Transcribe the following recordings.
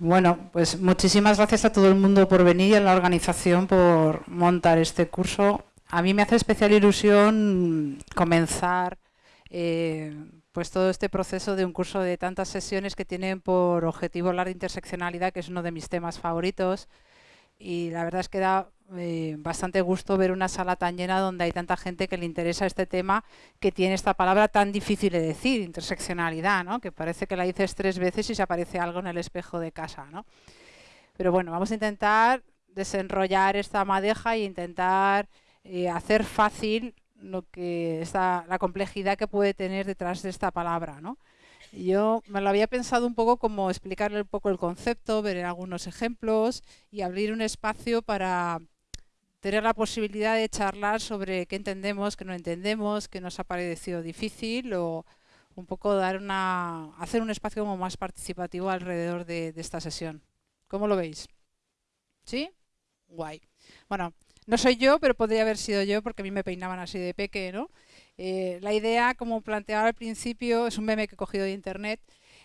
Bueno, pues muchísimas gracias a todo el mundo por venir y a la organización por montar este curso. A mí me hace especial ilusión comenzar eh, pues todo este proceso de un curso de tantas sesiones que tienen por objetivo hablar de interseccionalidad, que es uno de mis temas favoritos. Y la verdad es que da eh, bastante gusto ver una sala tan llena donde hay tanta gente que le interesa este tema, que tiene esta palabra tan difícil de decir, interseccionalidad, ¿no? que parece que la dices tres veces y se aparece algo en el espejo de casa. ¿no? Pero bueno, vamos a intentar desenrollar esta madeja e intentar eh, hacer fácil lo que está, la complejidad que puede tener detrás de esta palabra. ¿no? Yo me lo había pensado un poco como explicarle un poco el concepto, ver algunos ejemplos y abrir un espacio para tener la posibilidad de charlar sobre qué entendemos, qué no entendemos, qué nos ha parecido difícil o un poco dar una, hacer un espacio como más participativo alrededor de, de esta sesión. ¿Cómo lo veis? ¿Sí? Guay. Bueno, no soy yo, pero podría haber sido yo porque a mí me peinaban así de peque, ¿no? Eh, la idea, como planteaba al principio, es un meme que he cogido de internet,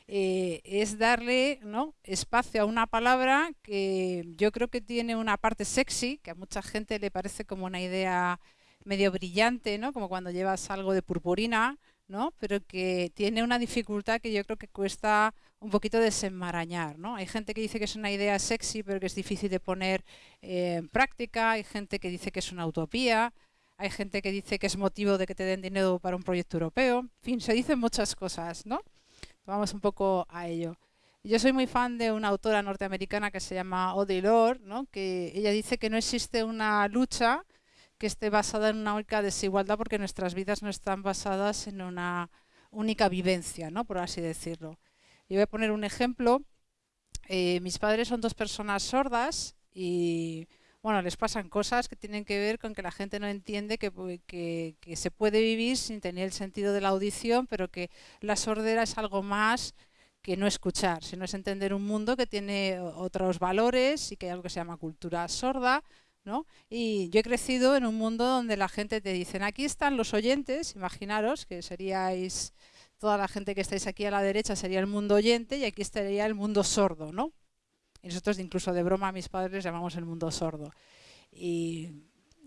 eh, es darle espacio a una palabra que yo creo que tiene una parte sexy, que a mucha gente le parece como una idea medio brillante, ¿no? como cuando llevas algo de purpurina, ¿no? pero que tiene una dificultad que yo creo que cuesta un poquito desenmarañar. ¿no? Hay gente que dice que es una idea sexy, pero que es difícil de poner en práctica, hay gente que dice que es una utopía, hay gente que dice que es motivo de que te den dinero para un proyecto europeo. En fin, se dicen muchas cosas, ¿no? Vamos un poco a ello. Yo soy muy fan de una autora norteamericana que se llama Audre Lorde, ¿no? que ella dice que no existe una lucha que esté basada en una única desigualdad porque nuestras vidas no están basadas en una única vivencia, ¿no? por así decirlo. Yo voy a poner un ejemplo. Eh, mis padres son dos personas sordas y bueno, les pasan cosas que tienen que ver con que la gente no entiende que, se puede vivir sin tener el sentido de la audición, pero que la sordera es algo más que no escuchar, sino es entender un mundo que tiene otros valores y que hay algo que se llama cultura sorda, ¿no? Y yo he crecido en un mundo donde la gente te dice, aquí están los oyentes, imaginaros que seríais, toda la gente que estáis aquí a la derecha sería el mundo oyente y aquí estaría el mundo sordo, ¿no? Y nosotros incluso de broma a mis padres llamamos el mundo sordo. Y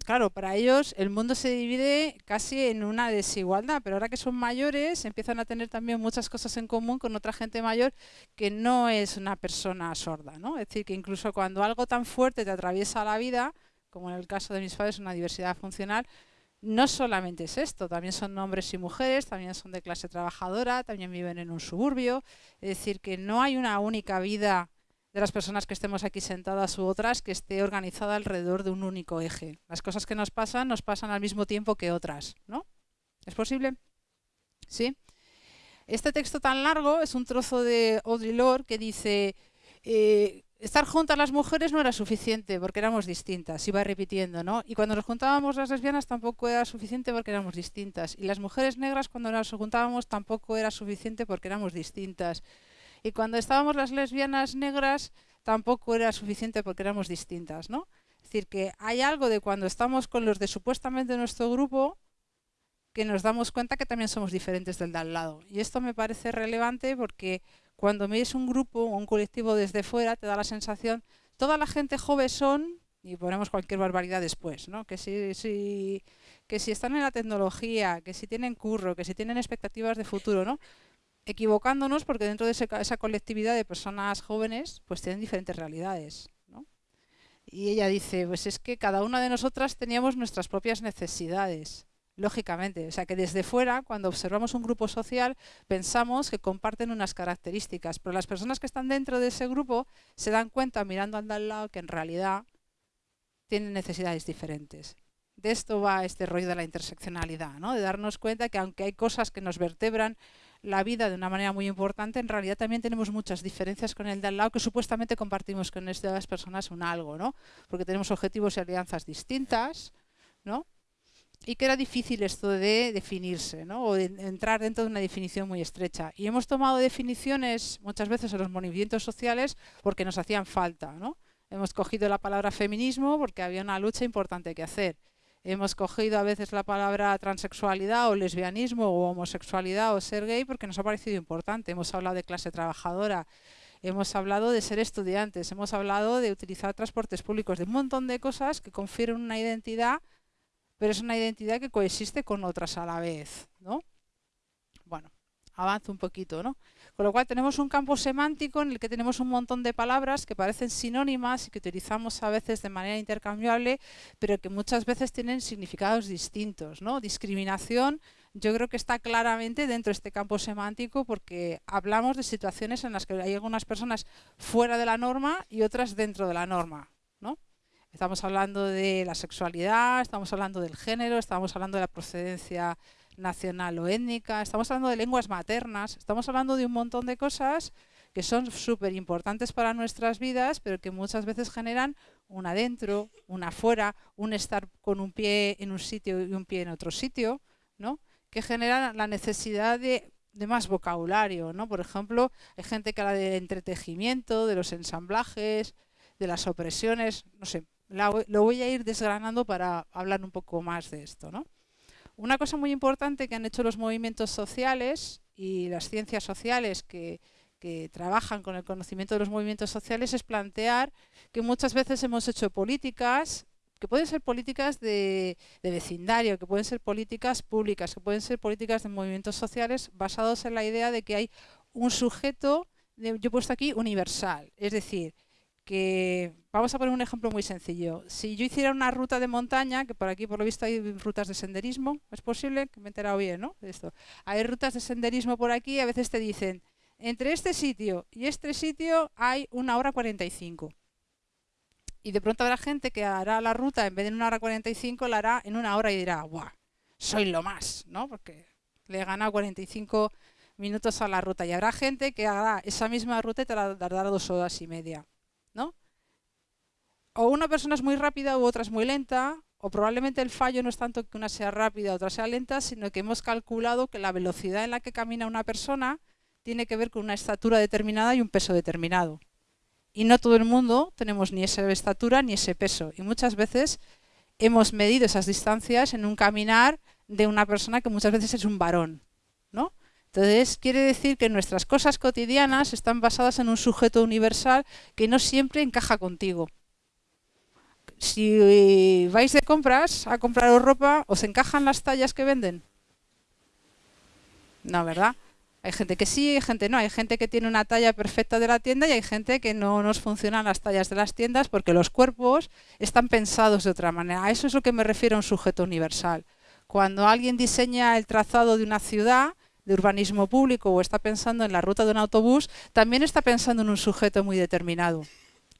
claro, para ellos el mundo se divide casi en una desigualdad, pero ahora que son mayores empiezan a tener también muchas cosas en común con otra gente mayor que no es una persona sorda. ¿no? Es decir, que incluso cuando algo tan fuerte te atraviesa la vida, como en el caso de mis padres, una diversidad funcional, no solamente es esto, también son hombres y mujeres, también son de clase trabajadora, también viven en un suburbio, es decir, que no hay una única vida de las personas que estemos aquí sentadas u otras que esté organizada alrededor de un único eje. Las cosas que nos pasan nos pasan al mismo tiempo que otras, ¿no? ¿Es posible? ¿Sí? Este texto tan largo es un trozo de Audre Lorde que dice eh, estar juntas las mujeres no era suficiente porque éramos distintas, iba repitiendo, ¿no? Y cuando nos juntábamos las lesbianas tampoco era suficiente porque éramos distintas. Y las mujeres negras cuando nos juntábamos tampoco era suficiente porque éramos distintas. Y cuando estábamos las lesbianas negras tampoco era suficiente porque éramos distintas, ¿no? Es decir, que hay algo de cuando estamos con los de supuestamente nuestro grupo que nos damos cuenta que también somos diferentes del de al lado. Y esto me parece relevante porque cuando miras un grupo o un colectivo desde fuera te da la sensación, toda la gente joven son, y ponemos cualquier barbaridad después, ¿no? que, si, si, que si están en la tecnología, que si tienen curro, que si tienen expectativas de futuro, ¿no? Equivocándonos porque dentro de esa colectividad de personas jóvenes pues tienen diferentes realidades. Y ella dice, pues es que cada una de nosotras teníamos nuestras propias necesidades, lógicamente. O sea que desde fuera, cuando observamos un grupo social, pensamos que comparten unas características, pero las personas que están dentro de ese grupo se dan cuenta mirando al lado que en realidad tienen necesidades diferentes. De esto va este rollo de la interseccionalidad, ¿no? de darnos cuenta que aunque hay cosas que nos vertebran la vida de una manera muy importante, en realidad también tenemos muchas diferencias con el de al lado que supuestamente compartimos con estas personas un algo, ¿no? Porque tenemos objetivos y alianzas distintas, ¿no? Y que era difícil esto de definirse, ¿no? O de entrar dentro de una definición muy estrecha. Y hemos tomado definiciones muchas veces en los movimientos sociales porque nos hacían falta, ¿no? Hemos cogido la palabra feminismo porque había una lucha importante que hacer hemos cogido a veces la palabra transexualidad o lesbianismo o homosexualidad o ser gay porque nos ha parecido importante. Hemos hablado de clase trabajadora, hemos hablado de ser estudiantes, hemos hablado de utilizar transportes públicos, de un montón de cosas que confieren una identidad, pero es una identidad que coexiste con otras a la vez, ¿no? Bueno, avanzo un poquito, ¿no? Con lo cual tenemos un campo semántico en el que tenemos un montón de palabras que parecen sinónimas y que utilizamos a veces de manera intercambiable, pero que muchas veces tienen significados distintos. ¿no? Discriminación yo creo que está claramente dentro de este campo semántico porque hablamos de situaciones en las que hay algunas personas fuera de la norma y otras dentro de la norma. ¿no? Estamos hablando de la sexualidad, estamos hablando del género, estamos hablando de la procedencia nacional o étnica, estamos hablando de lenguas maternas, estamos hablando de un montón de cosas que son súper importantes para nuestras vidas, pero que muchas veces generan un adentro, un afuera, un estar con un pie en un sitio y un pie en otro sitio, ¿no? que generan la necesidad de, más vocabulario. ¿no? Por ejemplo, hay gente que habla del entretejimiento, de los ensamblajes, de las opresiones, no sé, lo voy a ir desgranando para hablar un poco más de esto. ¿no? Una cosa muy importante que han hecho los movimientos sociales y las ciencias sociales que, trabajan con el conocimiento de los movimientos sociales es plantear que muchas veces hemos hecho políticas que pueden ser políticas de, vecindario, que pueden ser políticas públicas, que pueden ser políticas de movimientos sociales basados en la idea de que hay un sujeto, yo he puesto aquí, universal. Es decir, que vamos a poner un ejemplo muy sencillo. Si yo hiciera una ruta de montaña, que por aquí por lo visto hay rutas de senderismo, es posible que me he enterado bien, ¿no? Esto. Hay rutas de senderismo por aquí, a veces te dicen, entre este sitio y este sitio hay una hora 45. Y de pronto habrá gente que hará la ruta, en vez de una hora 45, la hará en una hora y dirá, ¡guau! Soy lo más, ¿no? Porque le he ganado 45 minutos a la ruta. Y habrá gente que hará esa misma ruta y te la dará dos horas y media. ¿No? O una persona es muy rápida u otra es muy lenta, o probablemente el fallo no es tanto que una sea rápida o otra sea lenta, sino que hemos calculado que la velocidad en la que camina una persona tiene que ver con una estatura determinada y un peso determinado. Y no todo el mundo tenemos ni esa estatura ni ese peso. Y muchas veces hemos medido esas distancias en un caminar de una persona que muchas veces es un varón. Entonces, quiere decir que nuestras cosas cotidianas están basadas en un sujeto universal que no siempre encaja contigo. Si vais de compras a compraros ropa, ¿os encajan las tallas que venden? No, ¿verdad? Hay gente que sí, hay gente no. Hay gente que tiene una talla perfecta de la tienda y hay gente que no nos funcionan las tallas de las tiendas porque los cuerpos están pensados de otra manera. A eso es lo que me refiero a un sujeto universal. Cuando alguien diseña el trazado de una ciudad, de urbanismo público o está pensando en la ruta de un autobús, también está pensando en un sujeto muy determinado.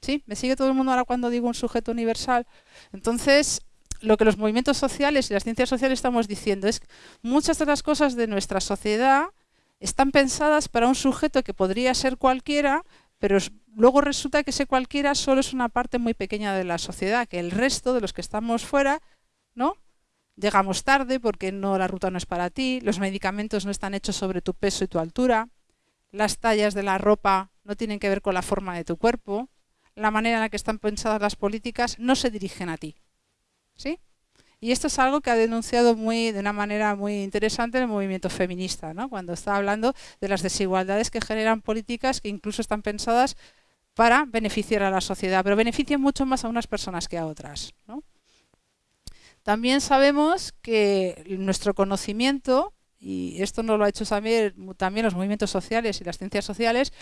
¿Sí? ¿Me sigue todo el mundo ahora cuando digo un sujeto universal? Entonces, lo que los movimientos sociales y las ciencias sociales estamos diciendo es que muchas de las cosas de nuestra sociedad están pensadas para un sujeto que podría ser cualquiera, pero luego resulta que ese cualquiera solo es una parte muy pequeña de la sociedad, que el resto de los que estamos fuera, ¿no? Llegamos tarde porque no la ruta no es para ti, los medicamentos no están hechos sobre tu peso y tu altura, las tallas de la ropa no tienen que ver con la forma de tu cuerpo, la manera en la que están pensadas las políticas no se dirigen a ti. ¿Sí? Y esto es algo que ha denunciado muy, de una manera muy interesante el movimiento feminista, ¿no? cuando está hablando de las desigualdades que generan políticas que incluso están pensadas para beneficiar a la sociedad, pero benefician mucho más a unas personas que a otras. ¿no? También sabemos que nuestro conocimiento, y esto no lo ha hecho también, también los movimientos sociales y las ciencias sociales,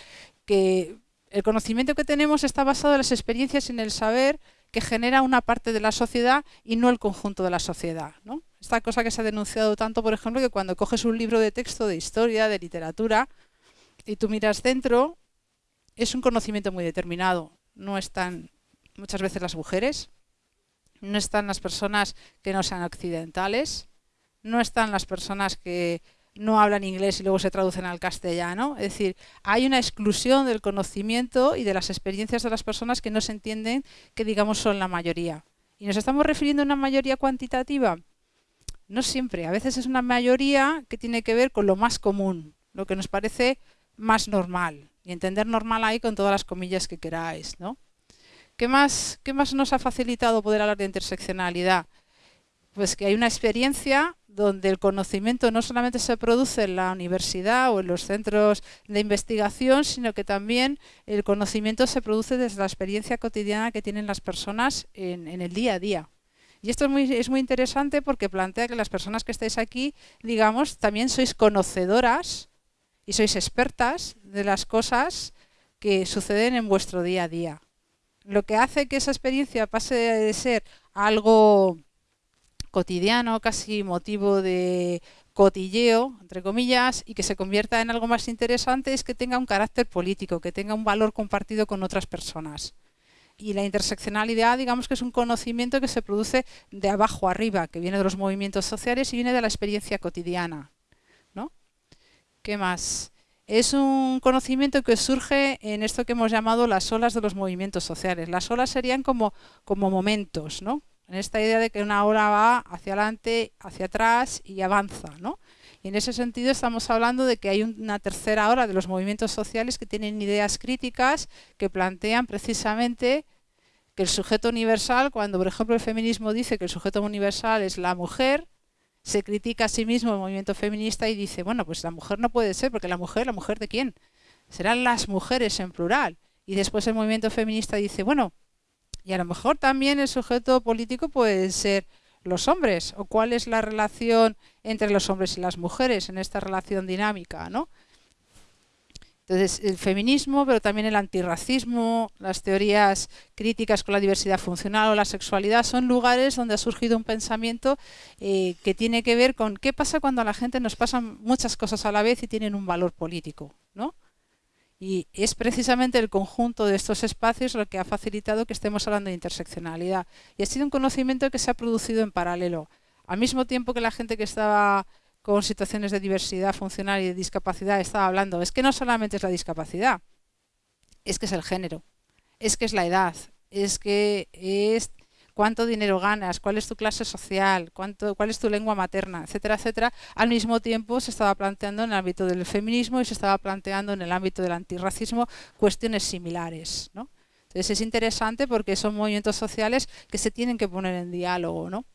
que el conocimiento que tenemos está basado en las experiencias y en el saber que genera una parte de la sociedad y no el conjunto de la sociedad. ¿no? Esta cosa que se ha denunciado tanto, por ejemplo, que cuando coges un libro de texto de historia, de literatura, y tú miras dentro, es un conocimiento muy determinado. No están muchas veces las mujeres, no están las personas que no sean occidentales, no están las personas que no hablan inglés y luego se traducen al castellano. Es decir, hay una exclusión del conocimiento y de las experiencias de las personas que no se entienden que digamos son la mayoría. ¿Y nos estamos refiriendo a una mayoría cuantitativa? No siempre, a veces es una mayoría que tiene que ver con lo más común, lo que nos parece más normal. Y entender normal ahí con todas las comillas que queráis, ¿no? ¿Qué más, ¿Qué más nos ha facilitado poder hablar de interseccionalidad? Pues que hay una experiencia donde el conocimiento no solamente se produce en la universidad o en los centros de investigación, sino que también el conocimiento se produce desde la experiencia cotidiana que tienen las personas en, el día a día. Y esto es muy, es muy interesante porque plantea que las personas que estáis aquí, digamos, también sois conocedoras y sois expertas de las cosas que suceden en vuestro día a día. Lo que hace que esa experiencia pase de ser algo cotidiano, casi motivo de cotilleo, entre comillas, y que se convierta en algo más interesante es que tenga un carácter político, que tenga un valor compartido con otras personas. Y la interseccionalidad, digamos que es un conocimiento que se produce de abajo arriba, que viene de los movimientos sociales y viene de la experiencia cotidiana. ¿no? ¿Qué más? Es un conocimiento que surge en esto que hemos llamado las olas de los movimientos sociales. Las olas serían como, como momentos, ¿no? en esta idea de que una ola va hacia adelante, hacia atrás y avanza, ¿no? Y en ese sentido estamos hablando de que hay una tercera ola de los movimientos sociales que tienen ideas críticas que plantean precisamente que el sujeto universal, cuando por ejemplo el feminismo dice que el sujeto universal es la mujer, se critica a sí mismo el movimiento feminista y dice, bueno, pues la mujer no puede ser, porque la mujer, ¿la mujer de quién? Serán las mujeres en plural. Y después el movimiento feminista dice, bueno, y a lo mejor también el sujeto político puede ser los hombres, o cuál es la relación entre los hombres y las mujeres en esta relación dinámica, ¿no? Entonces, el feminismo, pero también el antirracismo, las teorías críticas con la diversidad funcional o la sexualidad, son lugares donde ha surgido un pensamiento eh, que tiene que ver con qué pasa cuando a la gente nos pasan muchas cosas a la vez y tienen un valor político, ¿no? Y es precisamente el conjunto de estos espacios lo que ha facilitado que estemos hablando de interseccionalidad. Y ha sido un conocimiento que se ha producido en paralelo. Al mismo tiempo que la gente que estaba con situaciones de diversidad funcional y de discapacidad estaba hablando, es que no solamente es la discapacidad, es que es el género, es que es la edad, es que es cuánto dinero ganas, cuál es tu clase social, cuánto, cuál es tu lengua materna, etcétera, etcétera, al mismo tiempo se estaba planteando en el ámbito del feminismo y se estaba planteando en el ámbito del antirracismo cuestiones similares. ¿no? Entonces es interesante porque son movimientos sociales que se tienen que poner en diálogo. ¿no?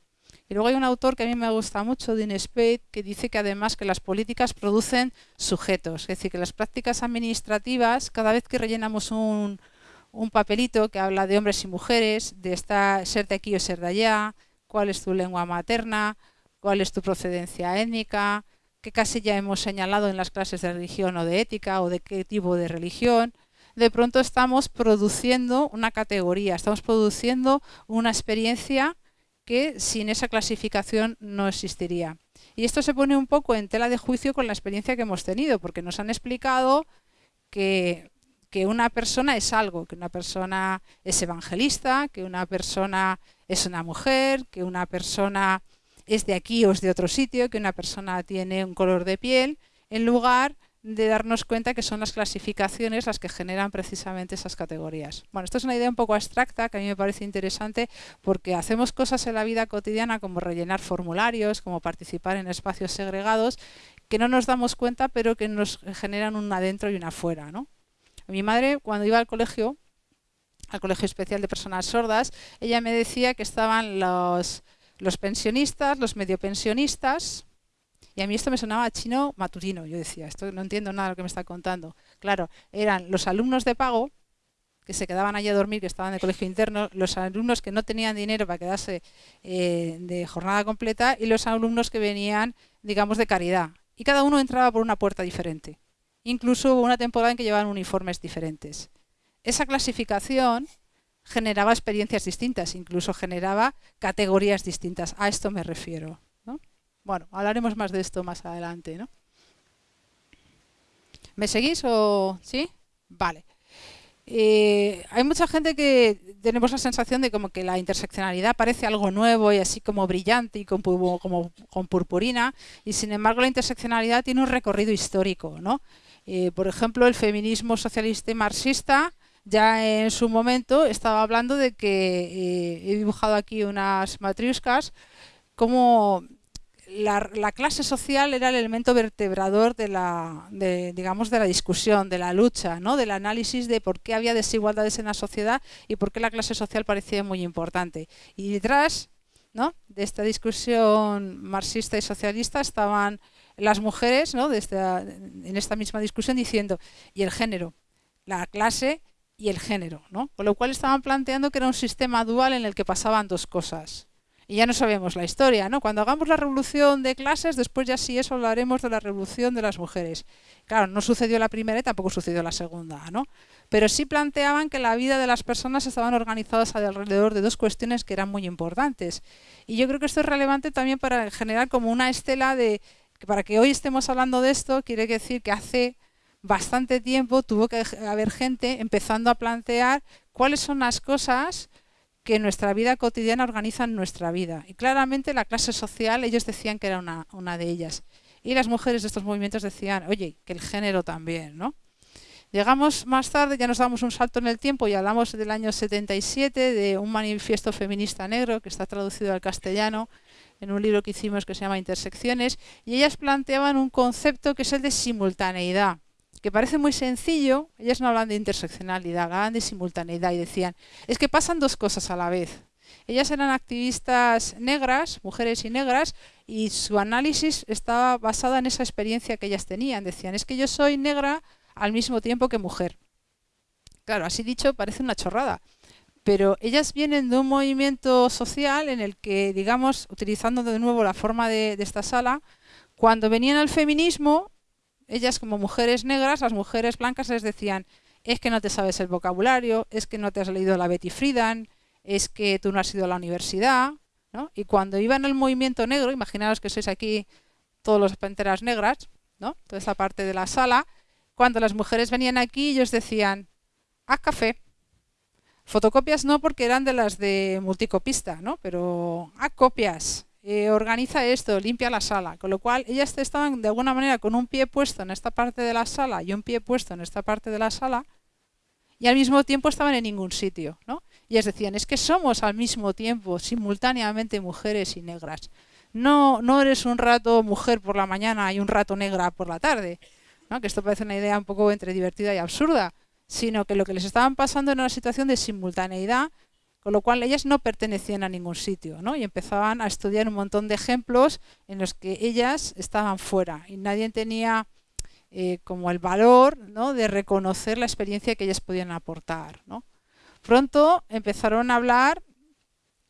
Y luego hay un autor que a mí me gusta mucho, Dean Spade, que dice que además que las políticas producen sujetos, es decir, que las prácticas administrativas, cada vez que rellenamos un, un papelito que habla de hombres y mujeres, de estar, ser de aquí o ser de allá, cuál es tu lengua materna, cuál es tu procedencia étnica, qué casilla hemos señalado en las clases de religión o de ética o de qué tipo de religión. De pronto estamos produciendo una categoría, estamos produciendo una experiencia que sin esa clasificación no existiría. Y esto se pone un poco en tela de juicio con la experiencia que hemos tenido, porque nos han explicado que que una persona es algo, que una persona es evangelista, que una persona es una mujer, que una persona es de aquí o es de otro sitio, que una persona tiene un color de piel, en lugar de darnos cuenta que son las clasificaciones las que generan precisamente esas categorías. Bueno, esto es una idea un poco abstracta que a mí me parece interesante porque hacemos cosas en la vida cotidiana como rellenar formularios, como participar en espacios segregados, que no nos damos cuenta pero que nos generan un adentro y un afuera, ¿no? Mi madre, cuando iba al colegio, al colegio especial de personas sordas, ella me decía que estaban los, los pensionistas, los medio pensionistas, y a mí esto me sonaba chino matutino. Yo decía, esto no entiendo nada de lo que me está contando. Claro, eran los alumnos de pago, que se quedaban allí a dormir, que estaban de colegio interno, los alumnos que no tenían dinero para quedarse eh, de jornada completa y los alumnos que venían, digamos, de caridad. Y cada uno entraba por una puerta diferente. Incluso hubo una temporada en que llevaban uniformes diferentes. Esa clasificación generaba experiencias distintas, incluso generaba categorías distintas. A esto me refiero. Bueno, hablaremos más de esto más adelante. ¿no? ¿Me seguís o sí? Vale. Eh, hay mucha gente que tenemos la sensación de como que la interseccionalidad parece algo nuevo y así como brillante y con, como, con purpurina, y sin embargo la interseccionalidad tiene un recorrido histórico. ¿no? Eh, por ejemplo, el feminismo socialista y marxista ya en su momento estaba hablando de que, eh, he dibujado aquí unas matriuscas, como la, clase social era el elemento vertebrador de la, digamos, de la discusión, de la lucha, ¿no? del análisis de por qué había desigualdades en la sociedad y por qué la clase social parecía muy importante. Y detrás ¿no? de esta discusión marxista y socialista estaban las mujeres ¿no? de en esta misma discusión diciendo, y el género, la clase y el género, ¿no? Con lo cual estaban planteando que era un sistema dual en el que pasaban dos cosas. Y ya no sabemos la historia, ¿no? Cuando hagamos la revolución de clases, después ya sí eso hablaremos de la revolución de las mujeres. Claro, no sucedió la primera y tampoco sucedió la segunda, ¿no? Pero sí planteaban que la vida de las personas estaban organizadas alrededor de dos cuestiones que eran muy importantes. Y yo creo que esto es relevante también para generar como una estela de que para que hoy estemos hablando de esto, quiere decir que hace bastante tiempo tuvo que haber gente empezando a plantear cuáles son las cosas que en nuestra vida cotidiana organizan nuestra vida. Y claramente la clase social, ellos decían que era una, una de ellas. Y las mujeres de estos movimientos decían, oye, que el género también, ¿no? Llegamos más tarde, ya nos damos un salto en el tiempo y hablamos del año 77 de un manifiesto feminista negro que está traducido al castellano en un libro que hicimos que se llama Intersecciones y ellas planteaban un concepto que es el de simultaneidad que parece muy sencillo, ellas no hablan de interseccionalidad, hablan de simultaneidad y decían, es que pasan dos cosas a la vez. Ellas eran activistas negras, mujeres y negras, y su análisis estaba basado en esa experiencia que ellas tenían. Decían, es que yo soy negra al mismo tiempo que mujer. Claro, así dicho, parece una chorrada. Pero ellas vienen de un movimiento social en el que, digamos, utilizando de nuevo la forma de esta sala, cuando venían al feminismo, ellas como mujeres negras, las mujeres blancas les decían, es que no te sabes el vocabulario, es que no te has leído la Betty Friedan, es que tú no has ido a la universidad, ¿no? Y cuando iban al movimiento negro, imaginaos que sois aquí todos los panteras negras, ¿no? Toda esta parte de la sala, cuando las mujeres venían aquí, ellos decían, haz café. Fotocopias no porque eran de las de multicopista, ¿no? Pero haz copias, eh, organiza esto, limpia la sala. Con lo cual ellas estaban de alguna manera con un pie puesto en esta parte de la sala y un pie puesto en esta parte de la sala y al mismo tiempo estaban en ningún sitio. ¿no? Y ellas decían, es que somos al mismo tiempo, simultáneamente, mujeres y negras. No, no eres un rato mujer por la mañana y un rato negra por la tarde. ¿no? Que esto parece una idea un poco entre divertida y absurda. Sino que lo que les estaban pasando era una situación de simultaneidad con lo cual ellas no pertenecían a ningún sitio, ¿no? Y empezaban a estudiar un montón de ejemplos en los que ellas estaban fuera y nadie tenía eh, como el valor ¿no? de reconocer la experiencia que ellas podían aportar, ¿no? Pronto empezaron a hablar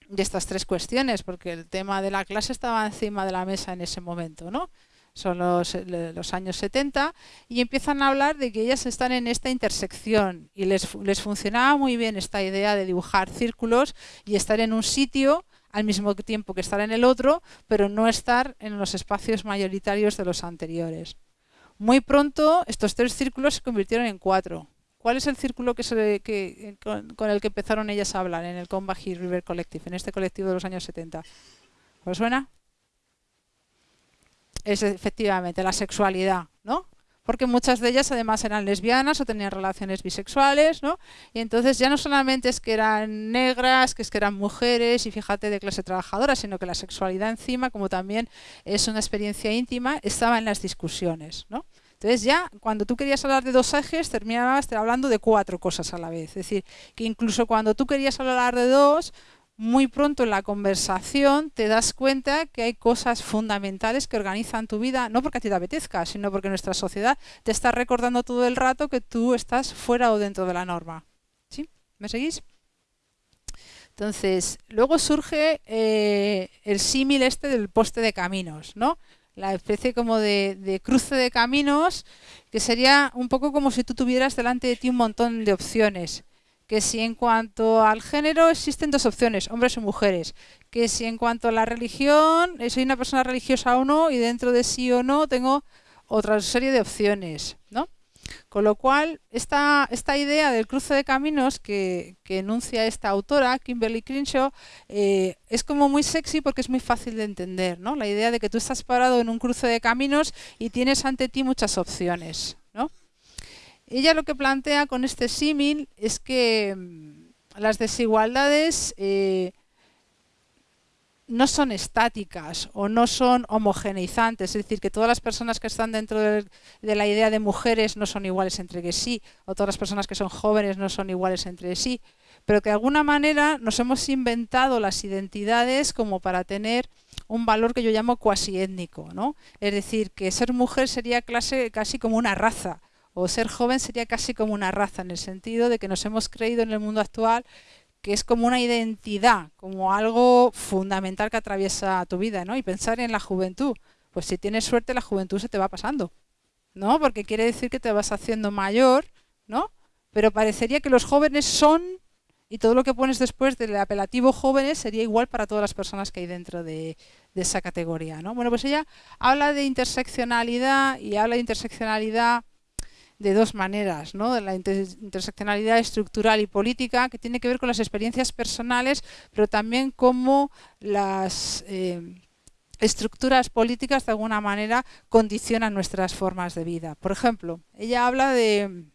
de estas tres cuestiones, porque el tema de la clase estaba encima de la mesa en ese momento, ¿no? Son los, los, años 70, y empiezan a hablar de que ellas están en esta intersección y les, les funcionaba muy bien esta idea de dibujar círculos y estar en un sitio al mismo tiempo que estar en el otro, pero no estar en los espacios mayoritarios de los anteriores. Muy pronto estos tres círculos se convirtieron en cuatro. ¿Cuál es el círculo que se, que, con, con, el que empezaron ellas a hablar en el Combahee River Collective, en este colectivo de los años 70? ¿Os suena? Es efectivamente la sexualidad, ¿no? Porque muchas de ellas además eran lesbianas o tenían relaciones bisexuales, ¿no? Y entonces ya no solamente es que eran negras, que es que eran mujeres y fíjate de clase trabajadora, sino que la sexualidad encima, como también es una experiencia íntima, estaba en las discusiones, ¿no? Entonces ya cuando tú querías hablar de dos ejes terminabas hablando de cuatro cosas a la vez. Es decir, que incluso cuando tú querías hablar de dos, muy pronto en la conversación te das cuenta que hay cosas fundamentales que organizan tu vida, no porque a ti te apetezca, sino porque nuestra sociedad te está recordando todo el rato que tú estás fuera o dentro de la norma. ¿Sí? ¿Me seguís? Entonces, luego surge eh, el símil este del poste de caminos, ¿no? La especie como de, de cruce de caminos, que sería un poco como si tú tuvieras delante de ti un montón de opciones que si en cuanto al género existen dos opciones, hombres o mujeres, que si en cuanto a la religión, eh, soy una persona religiosa o no, y dentro de sí o no tengo otra serie de opciones, ¿no? Con lo cual, esta, esta idea del cruce de caminos que, que enuncia esta autora, Kimberly Crenshaw, eh, es como muy sexy porque es muy fácil de entender, ¿no? La idea de que tú estás parado en un cruce de caminos y tienes ante ti muchas opciones. Ella lo que plantea con este símil es que mm, las desigualdades eh, no son estáticas o no son homogeneizantes, es decir, que todas las personas que están dentro de, la idea de mujeres no son iguales entre sí, o todas las personas que son jóvenes no son iguales entre sí, pero que de alguna manera nos hemos inventado las identidades como para tener un valor que yo llamo cuasi étnico, ¿no? Es decir, que ser mujer sería clase, casi como una raza, o ser joven sería casi como una raza, en el sentido de que nos hemos creído en el mundo actual que es como una identidad, como algo fundamental que atraviesa tu vida, ¿no? Y pensar en la juventud. Pues si tienes suerte, la juventud se te va pasando, ¿no? Porque quiere decir que te vas haciendo mayor, ¿no? Pero parecería que los jóvenes son, y todo lo que pones después del apelativo jóvenes sería igual para todas las personas que hay dentro de, esa categoría, ¿no? Bueno, pues ella habla de interseccionalidad y habla de interseccionalidad de dos maneras, ¿no? de la interseccionalidad estructural y política, que tiene que ver con las experiencias personales, pero también cómo las eh, estructuras políticas de alguna manera condicionan nuestras formas de vida. Por ejemplo, ella habla de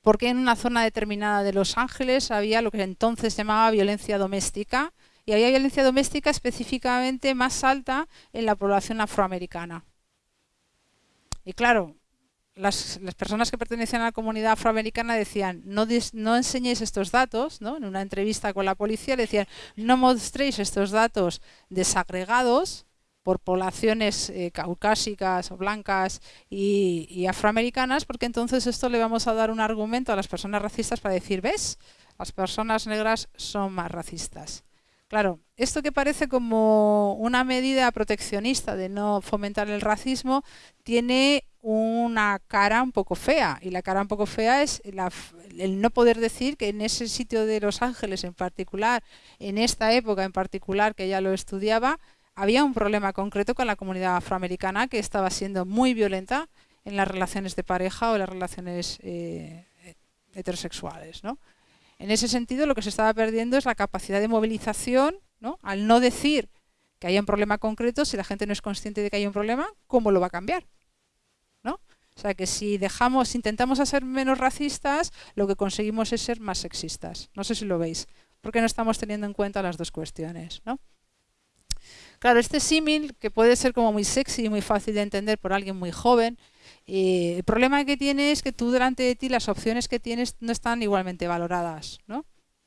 por qué en una zona determinada de Los Ángeles había lo que entonces llamaba violencia doméstica, y había violencia doméstica específicamente más alta en la población afroamericana. Y claro, las, personas que pertenecían a la comunidad afroamericana decían, no, no enseñéis estos datos, ¿no? en una entrevista con la policía decían, no mostréis estos datos desagregados por poblaciones eh, caucásicas o blancas y, y, afroamericanas, porque entonces esto le vamos a dar un argumento a las personas racistas para decir, ¿ves? Las personas negras son más racistas. Claro, esto que parece como una medida proteccionista de no fomentar el racismo, tiene una cara un poco fea. Y la cara un poco fea es el no poder decir que en ese sitio de Los Ángeles en particular, en esta época en particular que ella lo estudiaba, había un problema concreto con la comunidad afroamericana que estaba siendo muy violenta en las relaciones de pareja o las relaciones eh, heterosexuales. En ese sentido, lo que se estaba perdiendo es la capacidad de movilización, ¿no? al no decir que haya un problema concreto, si la gente no es consciente de que hay un problema, ¿cómo lo va a cambiar? O sea que si dejamos, intentamos ser menos racistas, lo que conseguimos es ser más sexistas. No sé si lo veis, porque no estamos teniendo en cuenta las dos cuestiones. ¿no? Claro, este símil, que puede ser como muy sexy y muy fácil de entender por alguien muy joven, eh, el problema que tiene es que tú delante de ti las opciones que tienes no están igualmente valoradas. ¿no?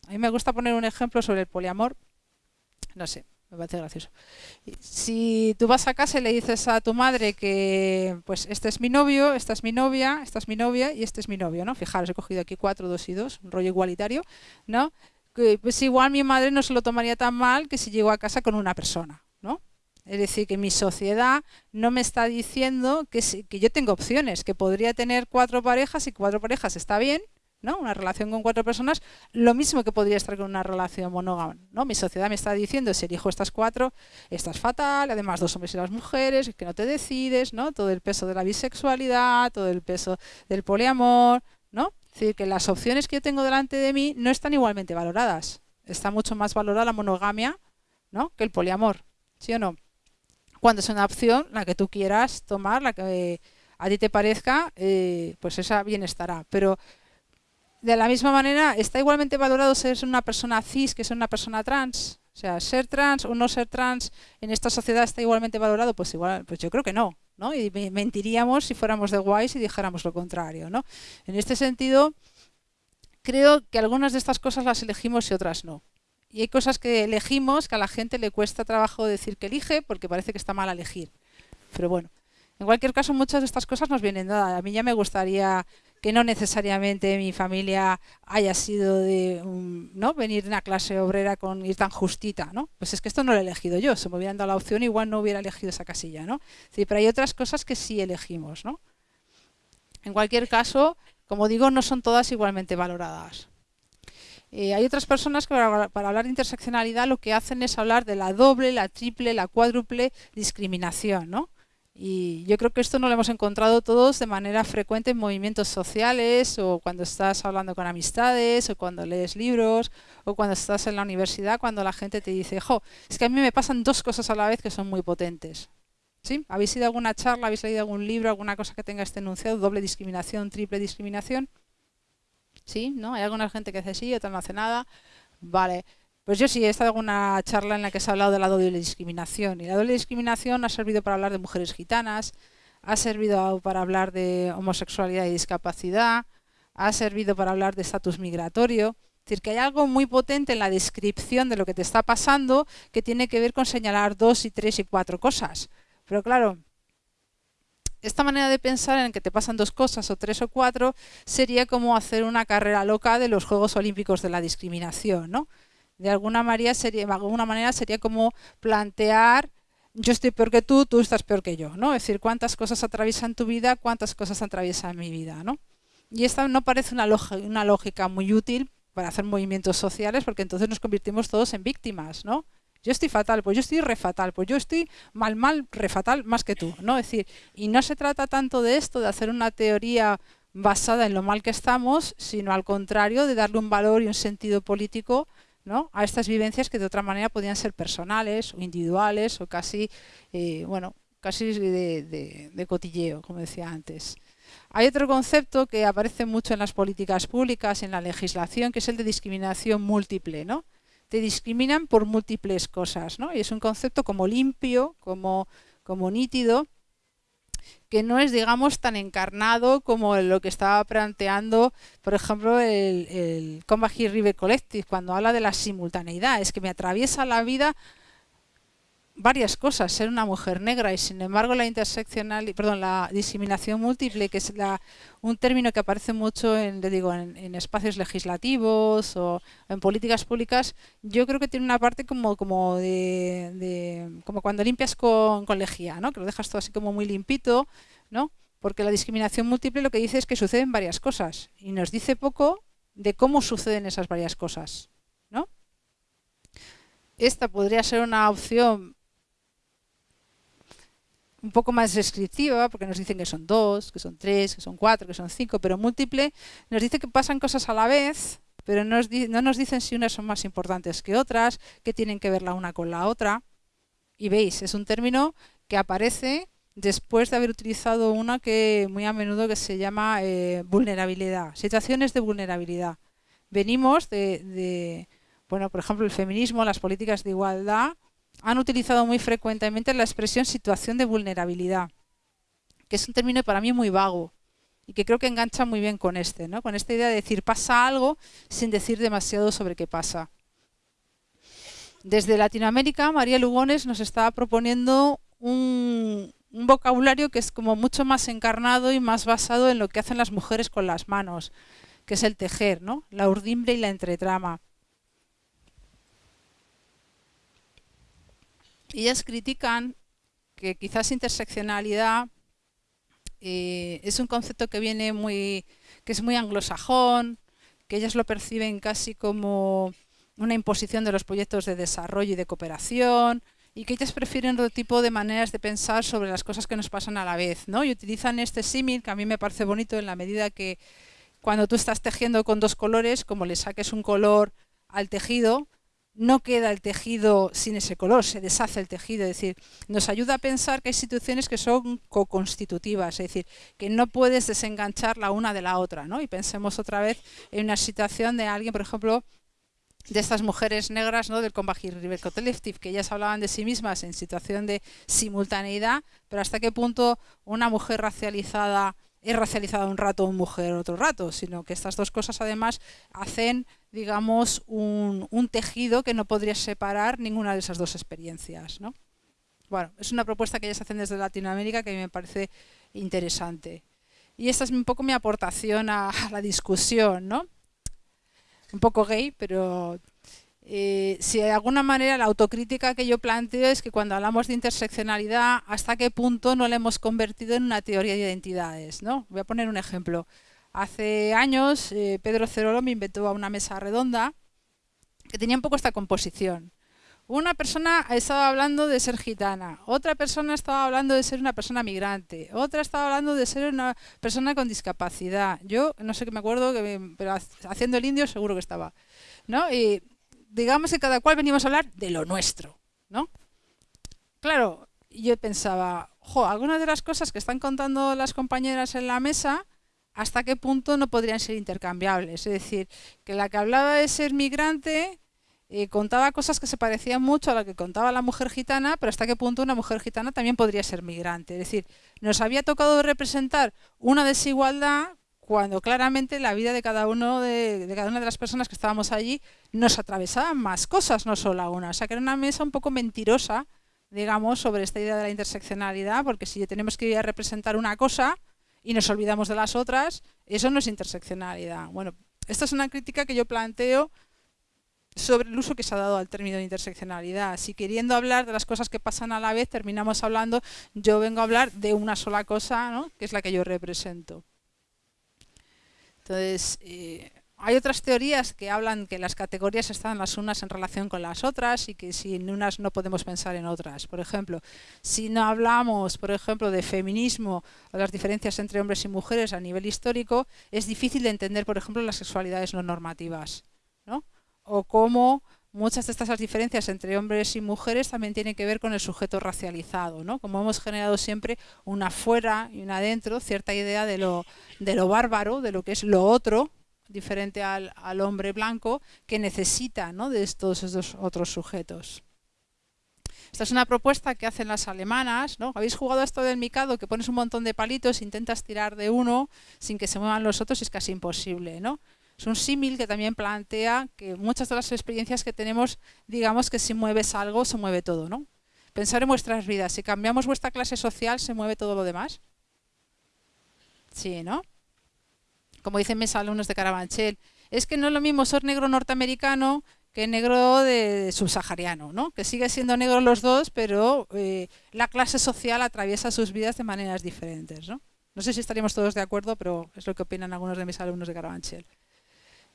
A mí me gusta poner un ejemplo sobre el poliamor. No sé, me parece gracioso. Si tú vas a casa y le dices a tu madre que, pues, este es mi novio, esta es mi novia, esta es mi novia y este es mi novio, ¿no? Fijaros, he cogido aquí cuatro, dos y dos, un rollo igualitario, ¿no? Pues igual mi madre no se lo tomaría tan mal que si llego a casa con una persona, ¿no? Es decir, que mi sociedad no me está diciendo que, que yo tengo opciones, que podría tener cuatro parejas y cuatro parejas está bien, ¿no? Una relación con cuatro personas, lo mismo que podría estar con una relación monógama, ¿no? Mi sociedad me está diciendo, si elijo estas cuatro, estás fatal, además dos hombres y las mujeres, que no te decides, ¿no? Todo el peso de la bisexualidad, todo el peso del poliamor, ¿no? Es decir, que las opciones que yo tengo delante de mí no están igualmente valoradas. Está mucho más valorada la monogamia, ¿no? Que el poliamor, ¿sí o no? Cuando es una opción, la que tú quieras tomar, la que a ti te parezca, eh, pues esa bien estará. Pero de la misma manera, ¿está igualmente valorado ser una persona cis que ser una persona trans? O sea, ser trans o no ser trans en esta sociedad está igualmente valorado, pues igual, pues yo creo que no, ¿no? Y mentiríamos si fuéramos de guays y dijéramos lo contrario, ¿no? En este sentido, creo que algunas de estas cosas las elegimos y otras no. Y hay cosas que elegimos que a la gente le cuesta trabajo decir que elige porque parece que está mal elegir. Pero bueno, en cualquier caso, muchas de estas cosas nos vienen dadas. A mí ya me gustaría que no necesariamente mi familia haya sido de no venir de una clase obrera con ir tan justita, ¿no? Pues es que esto no lo he elegido yo, si me hubieran dado la opción igual no hubiera elegido esa casilla, ¿no? Sí, pero hay otras cosas que sí elegimos, ¿no? En cualquier caso, como digo, no son todas igualmente valoradas. Eh, hay otras personas que para, para, hablar de interseccionalidad lo que hacen es hablar de la doble, la triple, la cuádruple discriminación, ¿no? Y yo creo que esto no lo hemos encontrado todos de manera frecuente en movimientos sociales o cuando estás hablando con amistades o cuando lees libros o cuando estás en la universidad cuando la gente te dice, jo, es que a mí me pasan dos cosas a la vez que son muy potentes. ¿Sí? ¿Habéis ido a alguna charla, habéis leído algún libro, alguna cosa que tenga este enunciado, doble discriminación, triple discriminación? ¿Sí? ¿No? Hay alguna gente que hace sí, otra no hace nada. Vale. Pues yo sí he estado en una charla en la que se ha hablado de la doble discriminación. Y la doble discriminación ha servido para hablar de mujeres gitanas, ha servido para hablar de homosexualidad y discapacidad, ha servido para hablar de estatus migratorio. decir, que hay algo muy potente en la descripción de lo que te está pasando que tiene que ver con señalar dos y tres y cuatro cosas. Pero claro, esta manera de pensar en que te pasan dos cosas o tres o cuatro sería como hacer una carrera loca de los Juegos Olímpicos de la discriminación, ¿no? De alguna manera sería, de alguna manera sería como plantear yo estoy peor que tú, tú estás peor que yo, ¿no? Es decir, cuántas cosas atraviesan tu vida, cuántas cosas atraviesan mi vida, ¿no? Y esta no parece una, una lógica muy útil para hacer movimientos sociales, porque entonces nos convertimos todos en víctimas, ¿no? Yo estoy fatal, pues yo estoy re fatal, pues yo estoy mal, mal, re fatal más que tú, ¿no? Decir, y no se trata tanto de esto, de hacer una teoría basada en lo mal que estamos, sino al contrario, de darle un valor y un sentido político a estas vivencias que de otra manera podían ser personales o individuales o casi, eh, bueno, casi de, de, cotilleo, como decía antes. Hay otro concepto que aparece mucho en las políticas públicas, en la legislación, que es el de discriminación múltiple, ¿no? te discriminan por múltiples cosas, ¿no? Y es un concepto como limpio, como, como nítido, que no es, digamos, tan encarnado como lo que estaba planteando, por ejemplo, el, el Combat River Collective, cuando habla de la simultaneidad, es que me atraviesa la vida varias cosas, ser una mujer negra y sin embargo la interseccional, perdón, la discriminación múltiple, que es la, un término que aparece mucho en, digo, en, espacios legislativos o en políticas públicas, yo creo que tiene una parte como, como de, como cuando limpias con, con lejía, ¿no? que lo dejas todo así como muy limpito, ¿no? porque la discriminación múltiple lo que dice es que suceden varias cosas y nos dice poco de cómo suceden esas varias cosas. ¿no? Esta podría ser una opción un poco más descriptiva, porque nos dicen que son dos, que son tres, que son cuatro, que son cinco, pero múltiple, nos dice que pasan cosas a la vez, pero no nos dicen si unas son más importantes que otras, que tienen que ver la una con la otra. Y veis, es un término que aparece después de haber utilizado una que muy a menudo que se llama eh, vulnerabilidad, situaciones de vulnerabilidad. Venimos de, de, bueno, por ejemplo, el feminismo, las políticas de igualdad, han utilizado muy frecuentemente la expresión situación de vulnerabilidad, que es un término para mí muy vago y que creo que engancha muy bien con este, ¿no? con esta idea de decir pasa algo sin decir demasiado sobre qué pasa. Desde Latinoamérica, María Lugones nos está proponiendo un, vocabulario que es como mucho más encarnado y más basado en lo que hacen las mujeres con las manos, que es el tejer, ¿no? la urdimbre y la entretrama. Ellas critican que quizás interseccionalidad eh, es un concepto que viene muy, que es muy anglosajón, que ellas lo perciben casi como una imposición de los proyectos de desarrollo y de cooperación, y que ellas prefieren otro tipo de maneras de pensar sobre las cosas que nos pasan a la vez, ¿no? Y utilizan este símil, que a mí me parece bonito en la medida que cuando tú estás tejiendo con dos colores, como le saques un color al tejido, no queda el tejido sin ese color, se deshace el tejido, es decir, nos ayuda a pensar que hay situaciones que son co-constitutivas, es decir, que no puedes desenganchar la una de la otra, ¿no? Y pensemos otra vez en una situación de alguien, por ejemplo, de estas mujeres negras ¿no? del Combat River Collective, que ellas hablaban de sí mismas en situación de simultaneidad, pero hasta qué punto una mujer racializada es racializada un rato, una mujer otro rato, sino que estas dos cosas además hacen digamos, un, tejido que no podría separar ninguna de esas dos experiencias. ¿no? Bueno, es una propuesta que ellos hacen desde Latinoamérica que me parece interesante. Y esta es un poco mi aportación a, la discusión, ¿no? Un poco gay, pero eh, si de alguna manera la autocrítica que yo planteo es que cuando hablamos de interseccionalidad, ¿hasta qué punto no la hemos convertido en una teoría de identidades? ¿no? Voy a poner un ejemplo. Hace años eh, Pedro Cerolo me inventó una mesa redonda que tenía un poco esta composición. Una persona estaba hablando de ser gitana, otra persona estaba hablando de ser una persona migrante, otra estaba hablando de ser una persona con discapacidad. Yo no sé qué me acuerdo, pero haciendo el indio seguro que estaba. ¿no? Y digamos que cada cual venimos a hablar de lo nuestro. ¿no? Claro, yo pensaba, jo, algunas de las cosas que están contando las compañeras en la mesa hasta qué punto no podrían ser intercambiables. Es decir, que la que hablaba de ser migrante eh, contaba cosas que se parecían mucho a lo que contaba la mujer gitana, pero hasta qué punto una mujer gitana también podría ser migrante. Es decir, nos había tocado representar una desigualdad cuando claramente la vida de cada uno de, cada una de las personas que estábamos allí nos atravesaban más cosas, no solo una. O sea que era una mesa un poco mentirosa, digamos, sobre esta idea de la interseccionalidad, porque si tenemos que ir a representar una cosa y nos olvidamos de las otras, eso no es interseccionalidad. Bueno, esta es una crítica que yo planteo sobre el uso que se ha dado al término de interseccionalidad. Si queriendo hablar de las cosas que pasan a la vez, terminamos hablando, yo vengo a hablar de una sola cosa, ¿no? que es la que yo represento. Entonces, eh, hay otras teorías que hablan que las categorías están las unas en relación con las otras y que sin unas no podemos pensar en otras. Por ejemplo, si no hablamos, por ejemplo, de feminismo o las diferencias entre hombres y mujeres a nivel histórico, es difícil de entender, por ejemplo, las sexualidades no normativas. ¿no? O cómo muchas de estas diferencias entre hombres y mujeres también tienen que ver con el sujeto racializado, ¿no? Como hemos generado siempre una fuera y una dentro, cierta idea de lo, de lo bárbaro, de lo que es lo otro, diferente al, hombre blanco, que necesita ¿no? de todos estos otros sujetos. Esta es una propuesta que hacen las alemanas, ¿no? ¿Habéis jugado esto del micado? Que pones un montón de palitos, intentas tirar de uno sin que se muevan los otros y es casi imposible, ¿no? Es un símil que también plantea que muchas de las experiencias que tenemos, digamos que si mueves algo, se mueve todo, ¿no? Pensar en vuestras vidas, si cambiamos vuestra clase social, ¿se mueve todo lo demás? Sí, ¿no? Como dicen mis alumnos de Carabanchel, es que no es lo mismo ser negro norteamericano que negro de subsahariano, ¿no? Que sigue siendo negro los dos, pero eh, la clase social atraviesa sus vidas de maneras diferentes, ¿no? No sé si estaríamos todos de acuerdo, pero es lo que opinan algunos de mis alumnos de Carabanchel.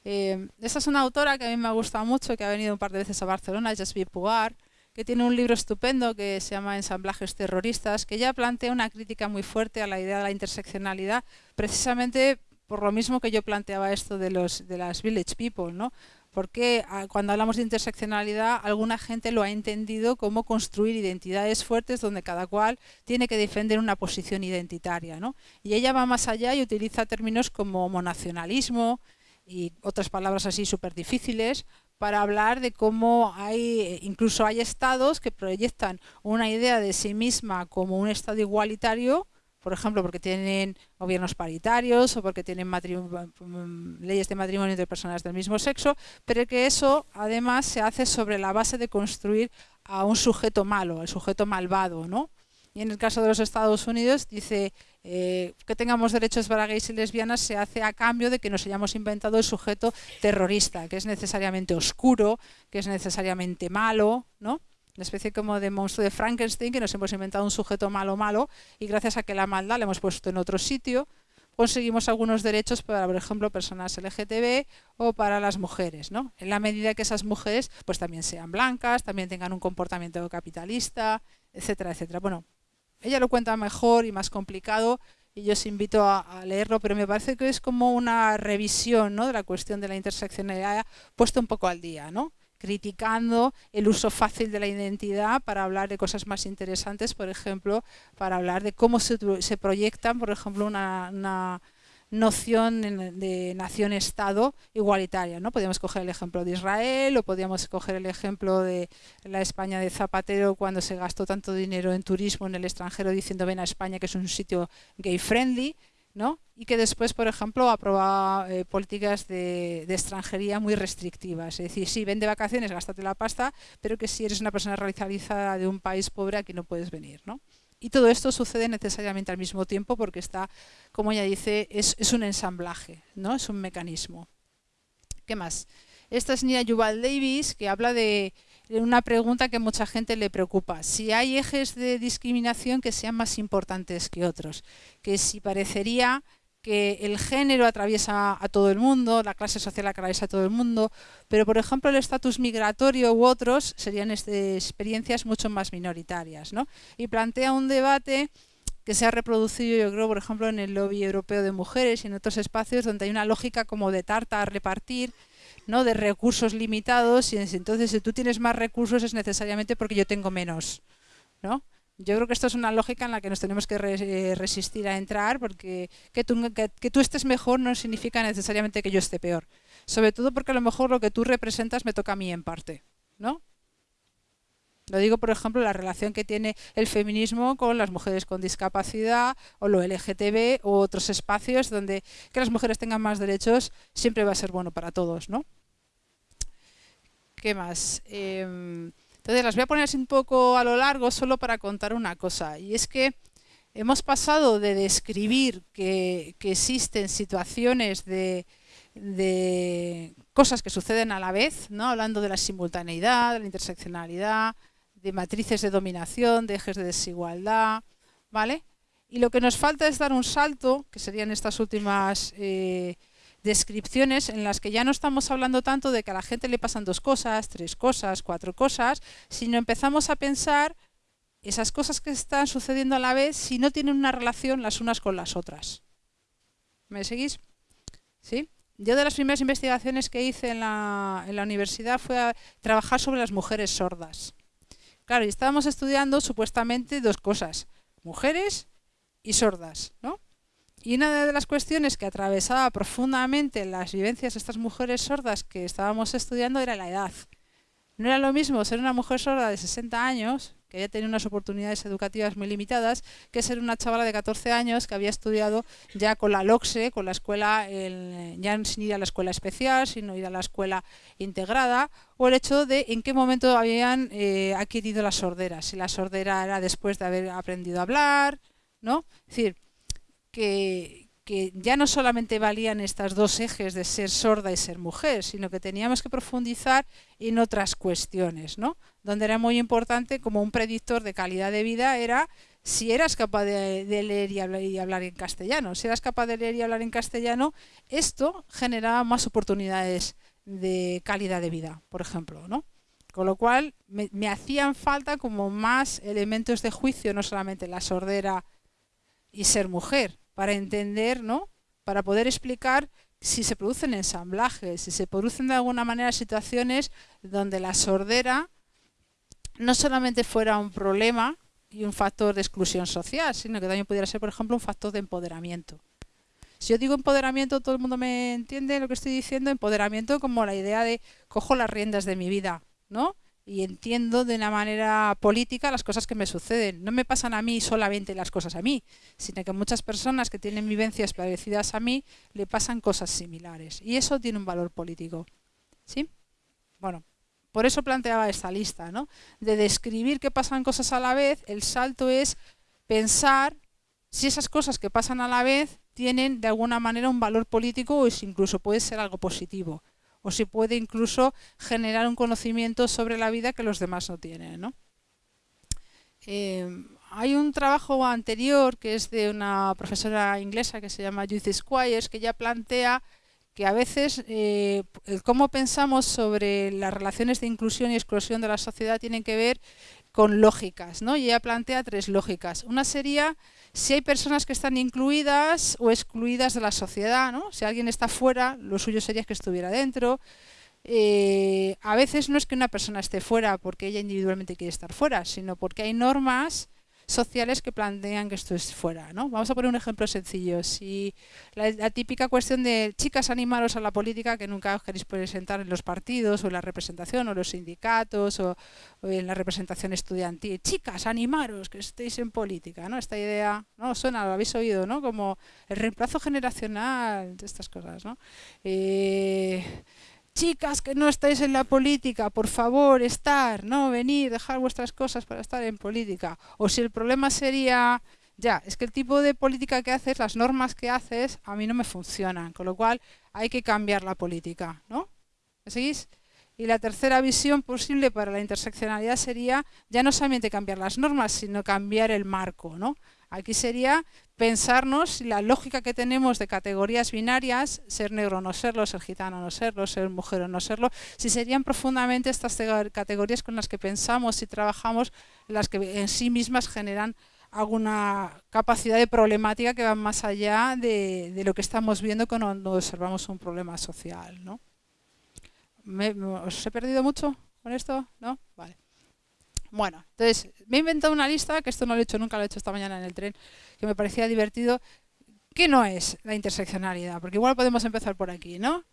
Eh, esta es una autora que a mí me ha gustado mucho, que ha venido un par de veces a Barcelona, Jasmine Pugar, que tiene un libro estupendo que se llama Ensamblajes terroristas, que ya plantea una crítica muy fuerte a la idea de la interseccionalidad, precisamente por lo mismo que yo planteaba esto de, los, de las village people, ¿no? Porque ah, cuando hablamos de interseccionalidad, alguna gente lo ha entendido como construir identidades fuertes donde cada cual tiene que defender una posición identitaria, ¿no? Y ella va más allá y utiliza términos como monacionalismo, y otras palabras así súper difíciles para hablar de cómo hay, incluso hay estados que proyectan una idea de sí misma como un estado igualitario, por ejemplo, porque tienen gobiernos paritarios o porque tienen mm, leyes de matrimonio entre personas del mismo sexo, pero que eso además se hace sobre la base de construir a un sujeto malo, al sujeto malvado, ¿no? Y en el caso de los Estados Unidos dice eh, que tengamos derechos para gays y lesbianas se hace a cambio de que nos hayamos inventado el sujeto terrorista, que es necesariamente oscuro, que es necesariamente malo, ¿no? Una especie como de monstruo de Frankenstein, que nos hemos inventado un sujeto malo malo y gracias a que la maldad la hemos puesto en otro sitio, conseguimos algunos derechos para, por ejemplo, personas LGTB o para las mujeres, ¿no? En la medida que esas mujeres pues también sean blancas, también tengan un comportamiento capitalista, etcétera, etcétera. Bueno, ella lo cuenta mejor y más complicado y yo os invito a, leerlo, pero me parece que es como una revisión ¿no? de la cuestión de la interseccionalidad puesto un poco al día, ¿no? Criticando el uso fácil de la identidad para hablar de cosas más interesantes, por ejemplo, para hablar de cómo se, se proyectan, por ejemplo, una, noción de nación-estado igualitaria. ¿no? Podríamos coger el ejemplo de Israel o podríamos coger el ejemplo de la España de Zapatero cuando se gastó tanto dinero en turismo en el extranjero diciendo ven a España que es un sitio gay-friendly. ¿No? y que después, por ejemplo, aprueba eh, políticas de, extranjería muy restrictivas. Es decir, sí, ven de vacaciones, gástate la pasta, pero que si eres una persona radicalizada de un país pobre, aquí no puedes venir. ¿no? Y todo esto sucede necesariamente al mismo tiempo porque está, como ella dice, es, un ensamblaje, ¿no? es un mecanismo. ¿Qué más? Esta es Nia Yuval Davis, que habla de una pregunta que mucha gente le preocupa. Si hay ejes de discriminación que sean más importantes que otros, que si parecería que el género atraviesa a todo el mundo, la clase social atraviesa a todo el mundo, pero por ejemplo el estatus migratorio u otros serían experiencias mucho más minoritarias. ¿no? Y plantea un debate que se ha reproducido, yo creo, por ejemplo, en el lobby europeo de mujeres y en otros espacios donde hay una lógica como de tarta a repartir, ¿no? de recursos limitados, y entonces si tú tienes más recursos es necesariamente porque yo tengo menos. ¿no? Yo creo que esto es una lógica en la que nos tenemos que eh, resistir a entrar, porque que tú, que, tú, estés mejor no significa necesariamente que yo esté peor. Sobre todo porque a lo mejor lo que tú representas me toca a mí en parte, ¿no? Lo digo, por ejemplo, la relación que tiene el feminismo con las mujeres con discapacidad o lo LGTB u otros espacios donde que las mujeres tengan más derechos siempre va a ser bueno para todos, ¿no? ¿Qué más? Em, entonces las voy a poner así un poco a lo largo solo para contar una cosa. Y es que hemos pasado de describir que, existen situaciones de, de, cosas que suceden a la vez, ¿no? hablando de la simultaneidad, de la interseccionalidad, de matrices de dominación, de ejes de desigualdad, ¿vale? Y lo que nos falta es dar un salto, que serían estas últimas eh, descripciones en las que ya no estamos hablando tanto de que a la gente le pasan dos cosas, tres cosas, cuatro cosas, sino empezamos a pensar esas cosas que están sucediendo a la vez si no tienen una relación las unas con las otras. ¿Me seguís? ¿Sí? Yo de las primeras investigaciones que hice en la, en la universidad fue a trabajar sobre las mujeres sordas. Claro, y estábamos estudiando supuestamente dos cosas, mujeres y sordas, ¿no? Y una de las cuestiones que atravesaba profundamente las vivencias de estas mujeres sordas que estábamos estudiando era la edad. No era lo mismo ser una mujer sorda de 60 años, que había tenido unas oportunidades educativas muy limitadas, que ser una chavala de 14 años que había estudiado ya con la LOXE, con la escuela, ya sin ir a la escuela especial, sino ir a la escuela integrada, o el hecho de en qué momento habían eh, adquirido la sordera, si la sordera era después de haber aprendido a hablar, ¿no? Es decir, que, ya no solamente valían estos dos ejes de ser sorda y ser mujer, sino que teníamos que profundizar en otras cuestiones, ¿no? Donde era muy importante, como un predictor de calidad de vida, era si eras capaz de, leer y hablar, y hablar, en castellano. Si eras capaz de leer y hablar en castellano, esto generaba más oportunidades de calidad de vida, por ejemplo, ¿no? Con lo cual, me, me hacían falta como más elementos de juicio, no solamente la sordera y ser mujer, para entender, ¿no? Para poder explicar si se producen ensamblajes, si se producen de alguna manera situaciones donde la sordera no solamente fuera un problema y un factor de exclusión social, sino que también pudiera ser, por ejemplo, un factor de empoderamiento. Si yo digo empoderamiento, todo el mundo me entiende lo que estoy diciendo, empoderamiento como la idea de cojo las riendas de mi vida, ¿no? Y entiendo de una manera política las cosas que me suceden. No me pasan a mí solamente las cosas a mí, sino que muchas personas que tienen vivencias parecidas a mí le pasan cosas similares. Y eso tiene un valor político. ¿Sí? Bueno, por eso planteaba esta lista, ¿no? De describir que pasan cosas a la vez, el salto es pensar si esas cosas que pasan a la vez tienen de alguna manera un valor político o incluso puede ser algo positivo o si puede incluso generar un conocimiento sobre la vida que los demás no tienen. Eh, hay un trabajo anterior que es de una profesora inglesa que se llama Judith Squires que ya plantea que a veces eh, cómo pensamos sobre las relaciones de inclusión y exclusión de la sociedad tienen que ver con lógicas, ¿no? Y ella plantea tres lógicas. Una sería si hay personas que están incluidas o excluidas de la sociedad, ¿no? Si alguien está fuera, lo suyo sería que estuviera dentro. Eh, a veces no es que una persona esté fuera porque ella individualmente quiere estar fuera, sino porque hay normas sociales que plantean que esto es fuera. ¿no? Vamos a poner un ejemplo sencillo. Si la, típica cuestión de chicas animaros a la política que nunca os queréis presentar en los partidos o en la representación o los sindicatos o, en la representación estudiantil. Chicas, animaros, que estéis en política. ¿no? Esta idea, ¿no? Suena, lo habéis oído, ¿no? Como el reemplazo generacional de estas cosas. ¿no? Eh, chicas que no estáis en la política, por favor, estar, no venir, dejar vuestras cosas para estar en política. O si el problema sería, ya, es que el tipo de política que haces, las normas que haces, a mí no me funcionan, con lo cual hay que cambiar la política, ¿no? ¿Me seguís? Y la tercera visión posible para la interseccionalidad sería ya no solamente cambiar las normas, sino cambiar el marco, ¿no? Aquí sería pensarnos si la lógica que tenemos de categorías binarias, ser negro o no serlo, ser gitano o no serlo, ser mujer o no serlo, si serían profundamente estas categorías con las que pensamos y trabajamos, las que en sí mismas generan alguna capacidad de problemática que va más allá de, lo que estamos viendo cuando observamos un problema social. ¿no? ¿Os he perdido mucho con esto? ¿No? Vale. Bueno, entonces me he inventado una lista, que esto no lo he hecho nunca, lo he hecho esta mañana en el tren, que me parecía divertido. ¿Qué no es la interseccionalidad? Porque igual podemos empezar por aquí, ¿no?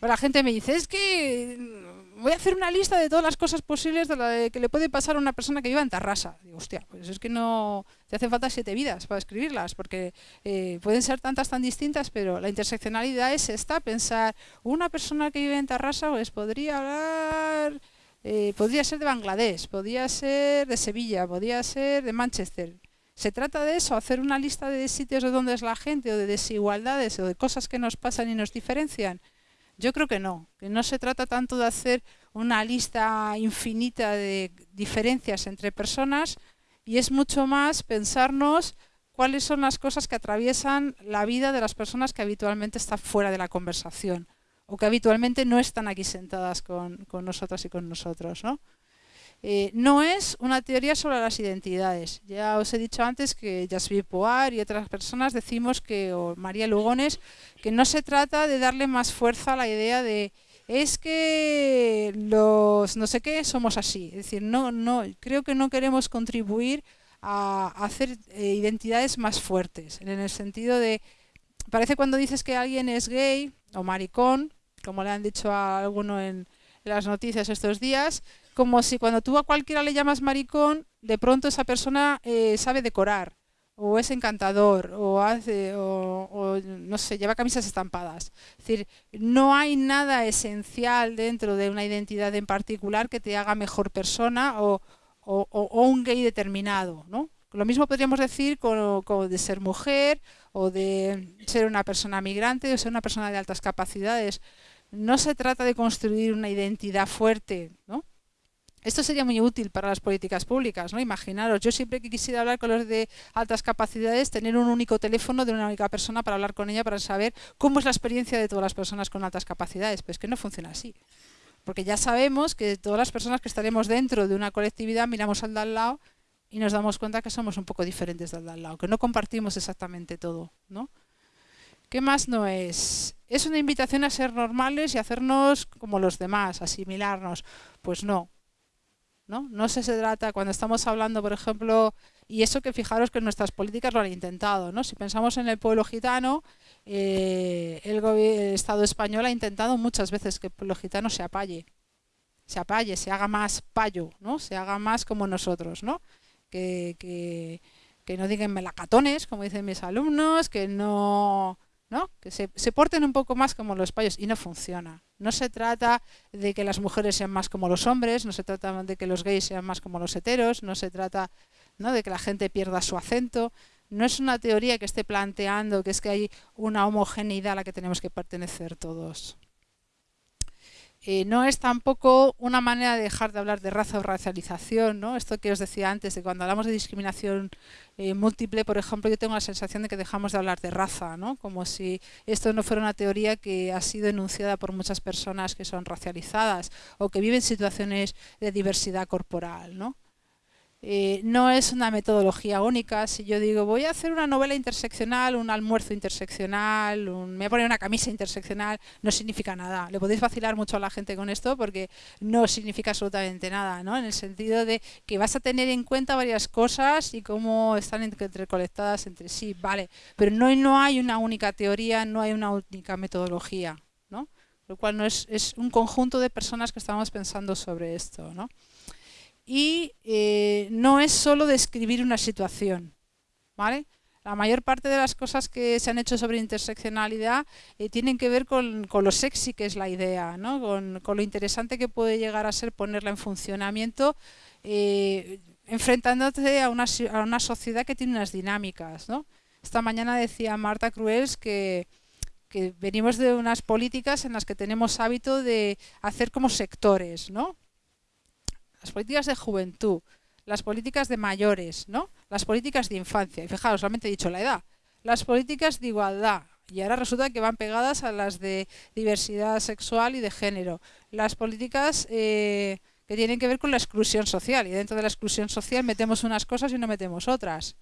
Pero la gente me dice, es que voy a hacer una lista de todas las cosas posibles de que le puede pasar a una persona que viva en Tarrasa. Digo, hostia, pues es que no te hacen falta siete vidas para escribirlas, porque eh, pueden ser tantas tan distintas, pero la interseccionalidad es esta, pensar, una persona que vive en Tarrasa pues podría hablar, eh, podría ser de Bangladesh, podría ser de Sevilla, podría ser de Manchester. Se trata de eso, hacer una lista de sitios de donde es la gente, o de desigualdades, o de cosas que nos pasan y nos diferencian. Yo creo que no, que no se trata tanto de hacer una lista infinita de diferencias entre personas y es mucho más pensarnos cuáles son las cosas que atraviesan la vida de las personas que habitualmente están fuera de la conversación o que habitualmente no están aquí sentadas con, con nosotras y con nosotros. ¿no? Eh, no es una teoría sobre las identidades. Ya os he dicho antes que Jasmine Poar y otras personas decimos que, o María Lugones, que no se trata de darle más fuerza a la idea de es que los no sé qué somos así. Es decir, no, no, creo que no queremos contribuir a, hacer eh, identidades más fuertes, en el sentido de, parece cuando dices que alguien es gay o maricón, como le han dicho a alguno en las noticias estos días, como si cuando tú a cualquiera le llamas maricón, de pronto esa persona eh, sabe decorar, o es encantador, o hace, o, no sé, lleva camisas estampadas. Es decir, no hay nada esencial dentro de una identidad en particular que te haga mejor persona o, un gay determinado, ¿no? Lo mismo podríamos decir con, de ser mujer o de ser una persona migrante o ser una persona de altas capacidades. No se trata de construir una identidad fuerte, ¿no? Esto sería muy útil para las políticas públicas, ¿no? Imaginaros, yo siempre que quisiera hablar con los de altas capacidades, tener un único teléfono de una única persona para hablar con ella, para saber cómo es la experiencia de todas las personas con altas capacidades. Pues que no funciona así. Porque ya sabemos que todas las personas que estaremos dentro de una colectividad miramos al de al lado y nos damos cuenta que somos un poco diferentes del de al lado, que no compartimos exactamente todo, ¿no? ¿Qué más no es? ¿Es una invitación a ser normales y hacernos como los demás, asimilarnos? Pues no, ¿no? No se trata, cuando estamos hablando, por ejemplo, y eso que fijaros que nuestras políticas lo han intentado, ¿no? Si pensamos en el pueblo gitano, eh, el, Estado español ha intentado muchas veces que el pueblo gitano se apalle, se apalle, se haga más payo, ¿no? Se haga más como nosotros, ¿no? Que, que, que no digan melacatones, como dicen mis alumnos, que no que se, porten un poco más como los payos y no funciona. No se trata de que las mujeres sean más como los hombres, no se trata de que los gays sean más como los heteros, no se trata de que la gente pierda su acento. No es una teoría que esté planteando que es que hay una homogeneidad a la que tenemos que pertenecer todos. Eh, no es tampoco una manera de dejar de hablar de raza o racialización, ¿no? Esto que os decía antes, de cuando hablamos de discriminación eh, múltiple, por ejemplo, yo tengo la sensación de que dejamos de hablar de raza, ¿no? Como si esto no fuera una teoría que ha sido enunciada por muchas personas que son racializadas o que viven situaciones de diversidad corporal, ¿no? Eh, no es una metodología única. Si yo digo, voy a hacer una novela interseccional, un almuerzo interseccional, me voy a poner una camisa interseccional, no significa nada. Le podéis vacilar mucho a la gente con esto porque no significa absolutamente nada, ¿no? En el sentido de que vas a tener en cuenta varias cosas y cómo están interconectadas entre sí, vale. Pero no, no hay una única teoría, no hay una única metodología, ¿no? Lo cual no es, es un conjunto de personas que estamos pensando sobre esto, ¿no? Y eh, no es solo describir una situación. ¿vale? La mayor parte de las cosas que se han hecho sobre interseccionalidad eh, tienen que ver con, lo sexy que es la idea, ¿no? con, lo interesante que puede llegar a ser ponerla en funcionamiento, eh, enfrentándote a una, a una, sociedad que tiene unas dinámicas. ¿no? Esta mañana decía Marta Cruels que, que venimos de unas políticas en las que tenemos hábito de hacer como sectores, ¿no? Las políticas de juventud, las políticas de mayores, ¿no? las políticas de infancia, y fijaros, solamente he dicho la edad, las políticas de igualdad, y ahora resulta que van pegadas a las de diversidad sexual y de género, las políticas eh, que tienen que ver con la exclusión social, y dentro de la exclusión social metemos unas cosas y no metemos otras.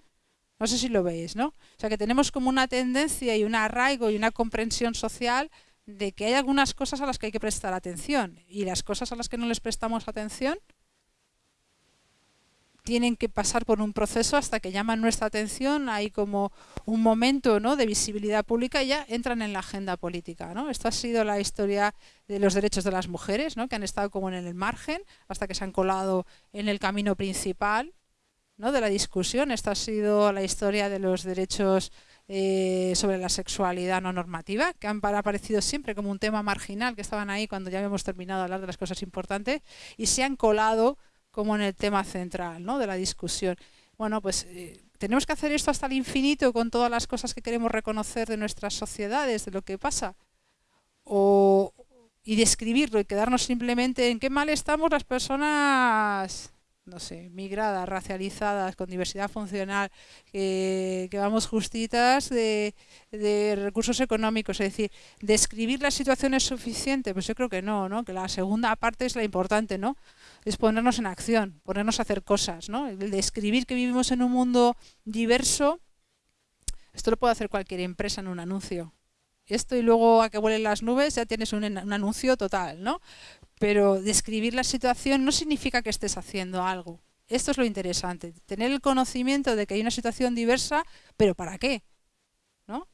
No sé si lo veis, ¿no? O sea que tenemos como una tendencia y un arraigo y una comprensión social de que hay algunas cosas a las que hay que prestar atención y las cosas a las que no les prestamos atención tienen que pasar por un proceso hasta que llaman nuestra atención, hay como un momento ¿no? de visibilidad pública y ya entran en la agenda política. ¿no? Esto ha sido la historia de los derechos de las mujeres, ¿no? que han estado como en el margen hasta que se han colado en el camino principal ¿no? de la discusión. Esta ha sido la historia de los derechos eh, sobre la sexualidad no normativa, que han aparecido siempre como un tema marginal, que estaban ahí cuando ya habíamos terminado de hablar de las cosas importantes, y se han colado como en el tema central ¿no? de la discusión. Bueno, pues eh, tenemos que hacer esto hasta el infinito con todas las cosas que queremos reconocer de nuestras sociedades, de lo que pasa. O, y describirlo y quedarnos simplemente en qué mal estamos las personas no sé, migradas, racializadas, con diversidad funcional, que, vamos justitas de, recursos económicos. Es decir, ¿describir la situación es suficiente? Pues yo creo que no, ¿no? Que la segunda parte es la importante, ¿no? Es ponernos en acción, ponernos a hacer cosas, ¿no? El describir que vivimos en un mundo diverso, esto lo puede hacer cualquier empresa en un anuncio. Esto y luego a que vuelen las nubes ya tienes un, un anuncio total, ¿no? Pero describir la situación no significa que estés haciendo algo. Esto es lo interesante, tener el conocimiento de que hay una situación diversa, pero ¿para qué? ¿No?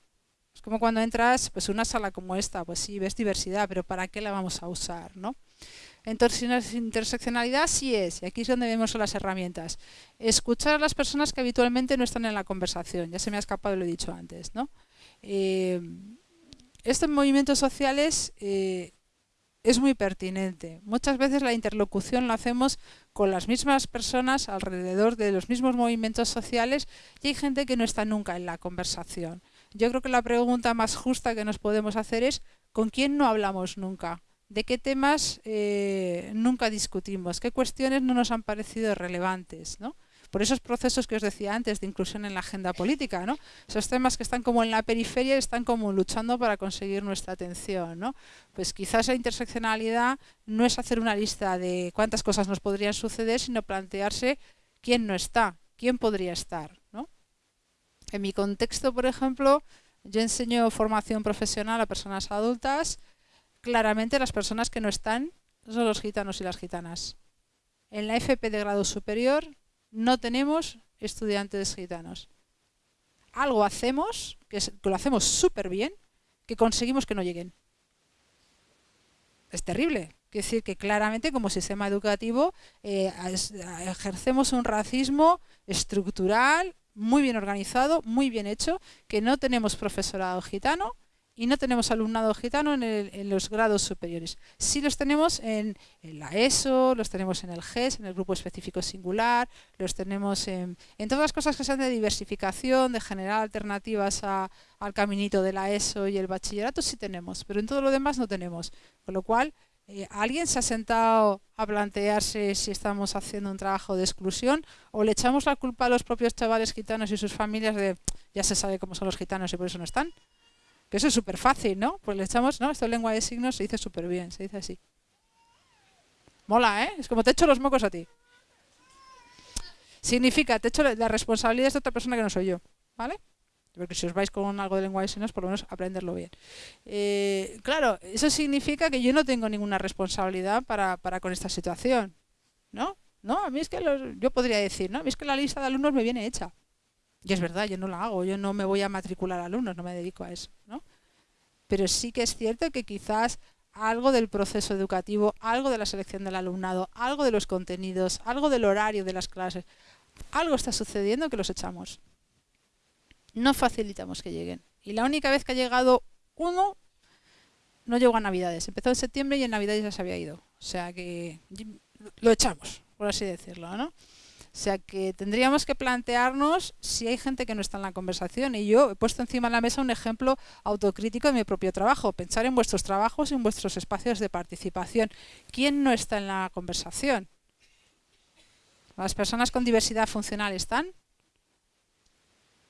Es como cuando entras pues una sala como esta, pues sí, ves diversidad, pero ¿para qué la vamos a usar? ¿no? Entonces, interseccionalidad sí es, y aquí es donde vemos las herramientas. Escuchar a las personas que habitualmente no están en la conversación, ya se me ha escapado, lo he dicho antes. ¿no? Eh, estos movimientos sociales eh, es muy pertinente. Muchas veces la interlocución la hacemos con las mismas personas alrededor de los mismos movimientos sociales y hay gente que no está nunca en la conversación. Yo creo que la pregunta más justa que nos podemos hacer es ¿con quién no hablamos nunca? ¿De qué temas eh, nunca discutimos? ¿Qué cuestiones no nos han parecido relevantes? por esos procesos que os decía antes de inclusión en la agenda política, ¿no? Esos temas que están como en la periferia y están como luchando para conseguir nuestra atención. Pues quizás la interseccionalidad no es hacer una lista de cuántas cosas nos podrían suceder, sino plantearse quién no está, quién podría estar. En mi contexto, por ejemplo, yo enseño formación profesional a personas adultas, claramente las personas que no están son los gitanos y las gitanas. En la FP de grado superior no tenemos estudiantes gitanos. Algo hacemos, que, lo hacemos súper bien, que conseguimos que no lleguen. Es terrible. Es decir, que claramente como sistema educativo eh, ejercemos un racismo estructural, muy bien organizado, muy bien hecho, que no tenemos profesorado gitano, y no tenemos alumnado gitano en, los grados superiores. Sí los tenemos en, la ESO, los tenemos en el GES, en el grupo específico singular, los tenemos en, todas las cosas que sean de diversificación, de generar alternativas al caminito de la ESO y el bachillerato, sí tenemos, pero en todo lo demás no tenemos. Con lo cual, eh, ¿alguien se ha sentado a plantearse si estamos haciendo un trabajo de exclusión o le echamos la culpa a los propios chavales gitanos y sus familias de ya se sabe cómo son los gitanos y por eso no están? Que eso es súper fácil, ¿no? Pues le echamos, ¿no? Esto en lengua de signos se dice súper bien, se dice así. Mola, ¿eh? Es como te echo los mocos a ti. Significa, te echo la responsabilidad de otra persona que no soy yo, ¿vale? Porque si os vais con algo de lengua de signos, por lo menos aprenderlo bien. Eh, claro, eso significa que yo no tengo ninguna responsabilidad para, para con esta situación, ¿no? No, a mí es que yo podría decir, ¿no? A mí es que la lista de alumnos me viene hecha. Y es verdad, yo no la hago, yo no me voy a matricular alumnos, no me dedico a eso. ¿no? Pero sí que es cierto que quizás algo del proceso educativo, algo de la selección del alumnado, algo de los contenidos, algo del horario de las clases, algo está sucediendo que los echamos. No facilitamos que lleguen. Y la única vez que ha llegado uno, no llegó a Navidades. Empezó en septiembre y en Navidades ya se había ido. O sea que lo echamos, por así decirlo. ¿no? O sea que tendríamos que plantearnos si hay gente que no está en la conversación. Y yo he puesto encima de la mesa un ejemplo autocrítico de mi propio trabajo. Pensar en vuestros trabajos y en vuestros espacios de participación. ¿Quién no está en la conversación? ¿Las personas con diversidad funcional están?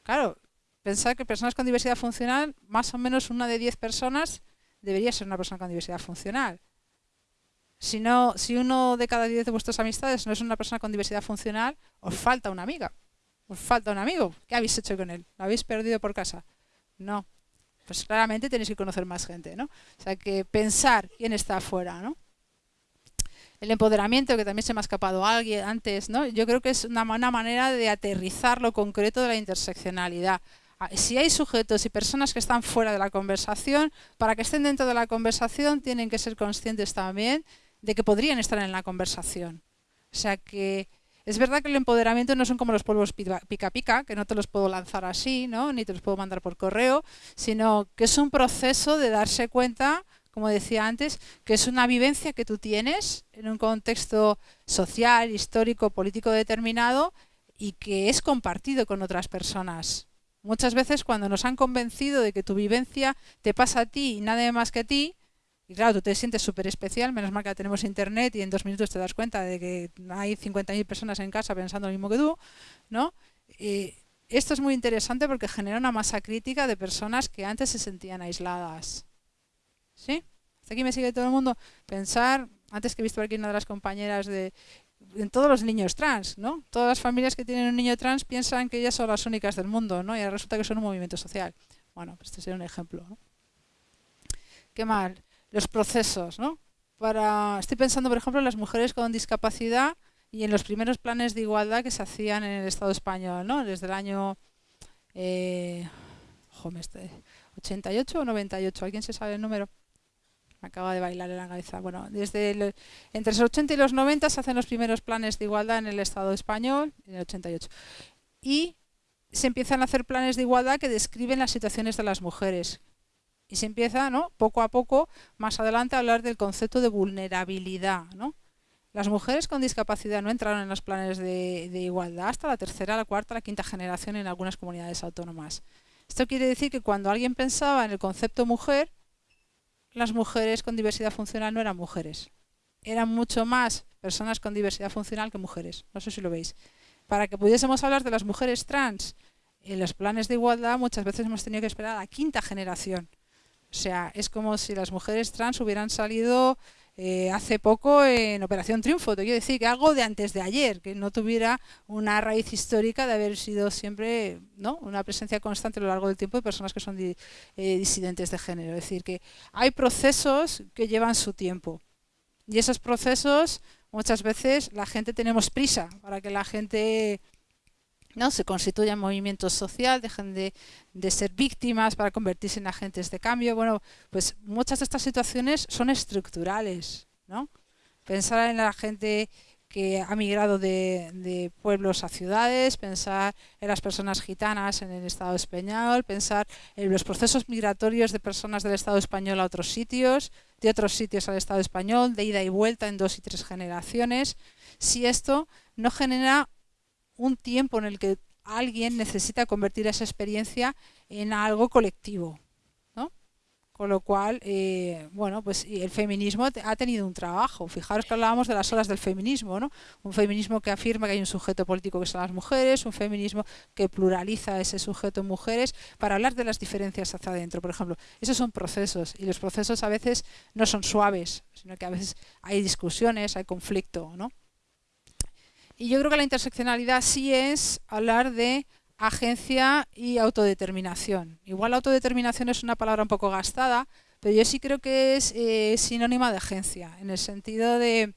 Claro, pensar que personas con diversidad funcional, más o menos una de diez personas debería ser una persona con diversidad funcional. Si, no, si uno de cada diez de vuestras amistades no es una persona con diversidad funcional, os falta una amiga. Os falta un amigo. ¿Qué habéis hecho con él? ¿Lo habéis perdido por casa? No. Pues claramente tenéis que conocer más gente, ¿no? O sea, que pensar quién está afuera, ¿no? El empoderamiento, que también se me ha escapado alguien antes, ¿no? Yo creo que es una, una manera de aterrizar lo concreto de la interseccionalidad. Ah, si hay sujetos y personas que están fuera de la conversación, para que estén dentro de la conversación tienen que ser conscientes también de que podrían estar en la conversación. O sea que es verdad que el empoderamiento no son como los polvos pica pica, que no te los puedo lanzar así, ¿no? ni te los puedo mandar por correo, sino que es un proceso de darse cuenta, como decía antes, que es una vivencia que tú tienes en un contexto social, histórico, político determinado y que es compartido con otras personas. Muchas veces cuando nos han convencido de que tu vivencia te pasa a ti y nada más que a ti, y claro, tú te sientes súper especial, menos mal que tenemos internet y en dos minutos te das cuenta de que hay 50.000 personas en casa pensando lo mismo que tú, ¿no? esto es muy interesante porque genera una masa crítica de personas que antes se sentían aisladas. ¿Sí? Hasta aquí me sigue todo el mundo. Pensar, antes que he visto aquí una de las compañeras de en todos los niños trans, ¿no? Todas las familias que tienen un niño trans piensan que ellas son las únicas del mundo, ¿no? Y resulta que son un movimiento social. Bueno, pues este sería un ejemplo, ¿no? ¿Qué mal? Los procesos, ¿no? Para, estoy pensando, por ejemplo, en las mujeres con discapacidad y en los primeros planes de igualdad que se hacían en el Estado español, ¿no? Desde el año eh, 88 o 98, ¿alguien se sabe el número? Me acaba de bailar en la cabeza. Bueno, desde entre los 80 y los 90 se hacen los primeros planes de igualdad en el Estado español, en el 88. Y se empiezan a hacer planes de igualdad que describen las situaciones de las mujeres, y se empieza, ¿no? poco a poco, más adelante, a hablar del concepto de vulnerabilidad. ¿no? Las mujeres con discapacidad no entraron en los planes de, igualdad hasta la tercera, la cuarta, la quinta generación en algunas comunidades autónomas. Esto quiere decir que cuando alguien pensaba en el concepto mujer, las mujeres con diversidad funcional no eran mujeres. Eran mucho más personas con diversidad funcional que mujeres. No sé si lo veis. Para que pudiésemos hablar de las mujeres trans en los planes de igualdad, muchas veces hemos tenido que esperar a la quinta generación o sea, es como si las mujeres trans hubieran salido eh, hace poco en Operación Triunfo. Te quiero decir que algo de antes de ayer, que no tuviera una raíz histórica de haber sido siempre ¿no? una presencia constante a lo largo del tiempo de personas que son eh, disidentes de género. Es decir, que hay procesos que llevan su tiempo. Y esos procesos, muchas veces, la gente tenemos prisa para que la gente ¿no? se constituyan movimientos social, dejen de, ser víctimas para convertirse en agentes de cambio. Bueno, pues muchas de estas situaciones son estructurales. ¿no? Pensar en la gente que ha migrado de, pueblos a ciudades, pensar en las personas gitanas en el Estado español, pensar en los procesos migratorios de personas del Estado español a otros sitios, de otros sitios al Estado español, de ida y vuelta en dos y tres generaciones. Si esto no genera un tiempo en el que alguien necesita convertir esa experiencia en algo colectivo. ¿no? Con lo cual, eh, bueno, pues el feminismo ha tenido un trabajo. Fijaros que hablábamos de las olas del feminismo, ¿no? Un feminismo que afirma que hay un sujeto político que son las mujeres, un feminismo que pluraliza ese sujeto en mujeres, para hablar de las diferencias hacia adentro, por ejemplo. Esos son procesos, y los procesos a veces no son suaves, sino que a veces hay discusiones, hay conflicto, ¿no? Y yo creo que la interseccionalidad sí es hablar de agencia y autodeterminación. Igual autodeterminación es una palabra un poco gastada, pero yo sí creo que es eh, sinónima de agencia, en el sentido de,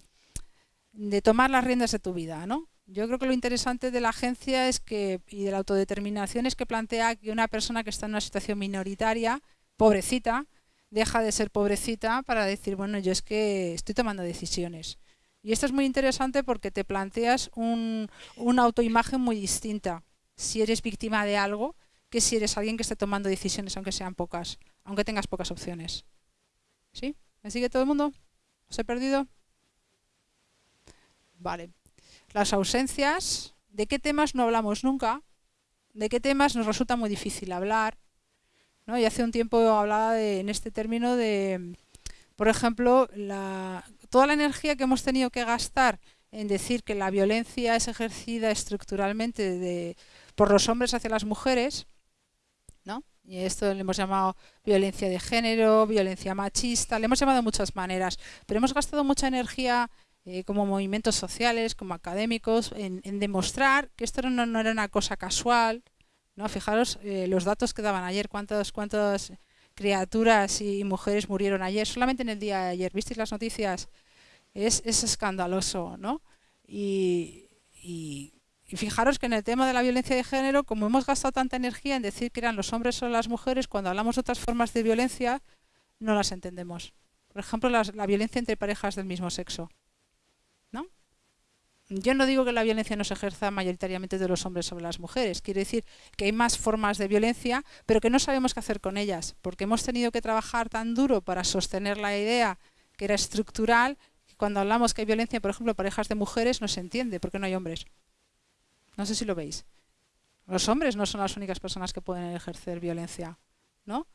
tomar las riendas de tu vida. ¿no? Yo creo que lo interesante de la agencia es que, y de la autodeterminación es que plantea que una persona que está en una situación minoritaria, pobrecita, deja de ser pobrecita para decir, bueno, yo es que estoy tomando decisiones. Y esto es muy interesante porque te planteas un, una autoimagen muy distinta si eres víctima de algo que si eres alguien que esté tomando decisiones, aunque sean pocas, aunque tengas pocas opciones. ¿Sí? ¿Me sigue todo el mundo? ¿Os he perdido? Vale. Las ausencias, ¿de qué temas no hablamos nunca? ¿De qué temas nos resulta muy difícil hablar? ¿No? Y hace un tiempo hablaba de, en este término de, por ejemplo, la, toda la energía que hemos tenido que gastar en decir que la violencia es ejercida estructuralmente por los hombres hacia las mujeres, ¿no? Y esto le hemos llamado violencia de género, violencia machista, le hemos llamado de muchas maneras, pero hemos gastado mucha energía eh, como movimientos sociales, como académicos, en, demostrar que esto no, era una cosa casual, ¿no? Fijaros eh, los datos que daban ayer, cuántos, cuántos criaturas y mujeres murieron ayer, solamente en el día de ayer. ¿Visteis las noticias? es, escandaloso, ¿no? Y, fijaros que en el tema de la violencia de género, como hemos gastado tanta energía en decir que eran los hombres o las mujeres, cuando hablamos de otras formas de violencia, no las entendemos. Por ejemplo, la violencia entre parejas del mismo sexo. Yo no digo que la violencia no se ejerza mayoritariamente de los hombres sobre las mujeres. Quiero decir que hay más formas de violencia, pero que no sabemos qué hacer con ellas, porque hemos tenido que trabajar tan duro para sostener la idea que era estructural, que cuando hablamos que hay violencia, por ejemplo, parejas de mujeres, no se entiende, porque no hay hombres. No sé si lo veis. Los hombres no son las únicas personas que pueden ejercer violencia, ¿no?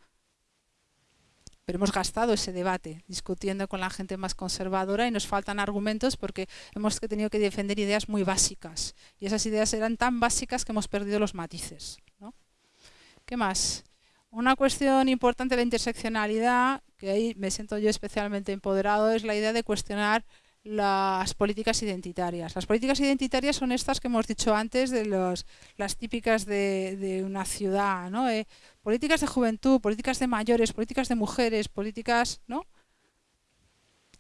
Pero hemos gastado ese debate discutiendo con la gente más conservadora y nos faltan argumentos porque hemos tenido que defender ideas muy básicas y esas ideas eran tan básicas que hemos perdido los matices. ¿Qué más? Una cuestión importante de la interseccionalidad, que ahí me siento yo especialmente empoderado, es la idea de cuestionar las políticas identitarias. Las políticas identitarias son estas que hemos dicho antes de los, las típicas de, una ciudad, ¿no? Eh, políticas de juventud, políticas de mayores, políticas de mujeres, políticas, ¿no?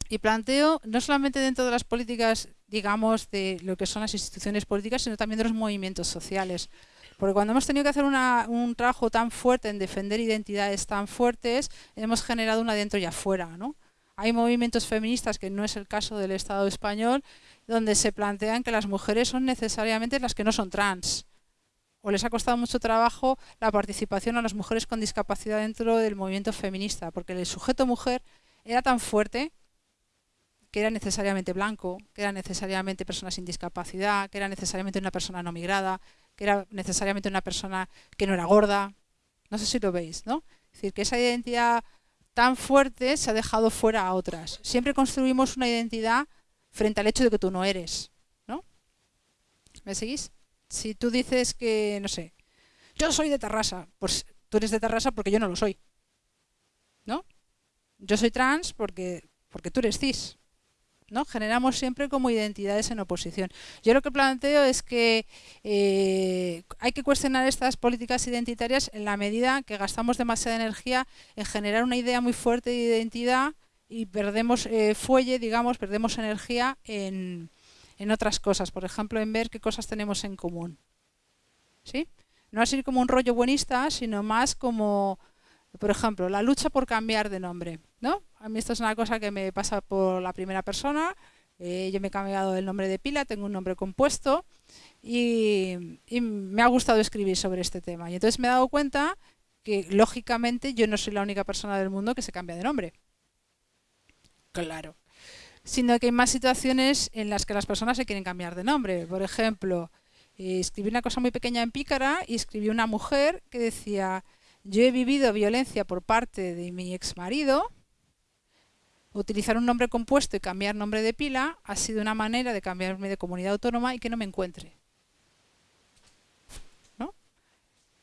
Y planteo, no solamente dentro de las políticas, digamos, de lo que son las instituciones políticas, sino también de los movimientos sociales. Porque cuando hemos tenido que hacer un trabajo tan fuerte en defender identidades tan fuertes, hemos generado una dentro y afuera, ¿no? Hay movimientos feministas, que no es el caso del Estado español, donde se plantean que las mujeres son necesariamente las que no son trans. O les ha costado mucho trabajo la participación a las mujeres con discapacidad dentro del movimiento feminista, porque el sujeto mujer era tan fuerte que era necesariamente blanco, que era necesariamente persona sin discapacidad, que era necesariamente una persona no migrada, que era necesariamente una persona que no era gorda. No sé si lo veis, ¿no? Es decir, que esa identidad tan fuerte se ha dejado fuera a otras. Siempre construimos una identidad frente al hecho de que tú no eres, ¿no? ¿Me seguís? Si tú dices que, no sé, yo soy de Tarrasa, pues tú eres de Tarrasa porque yo no lo soy, ¿no? Yo soy trans porque, porque tú eres cis, ¿no? Generamos siempre como identidades en oposición. Yo lo que planteo es que eh, hay que cuestionar estas políticas identitarias en la medida que gastamos demasiada energía en generar una idea muy fuerte de identidad y perdemos eh, fuelle, digamos, perdemos energía en, en, otras cosas, por ejemplo, en ver qué cosas tenemos en común. ¿Sí? No así como un rollo buenista, sino más como, por ejemplo, la lucha por cambiar de nombre. ¿No? A mí esto es una cosa que me pasa por la primera persona. Eh, yo me he cambiado el nombre de pila, tengo un nombre compuesto y, me ha gustado escribir sobre este tema. Y entonces me he dado cuenta que, lógicamente, yo no soy la única persona del mundo que se cambia de nombre. Claro. Sino que hay más situaciones en las que las personas se quieren cambiar de nombre. Por ejemplo, eh, escribí una cosa muy pequeña en Pícara y escribí una mujer que decía, yo he vivido violencia por parte de mi ex marido Utilizar un nombre compuesto y cambiar nombre de pila ha sido una manera de cambiarme de comunidad autónoma y que no me encuentre. ¿No?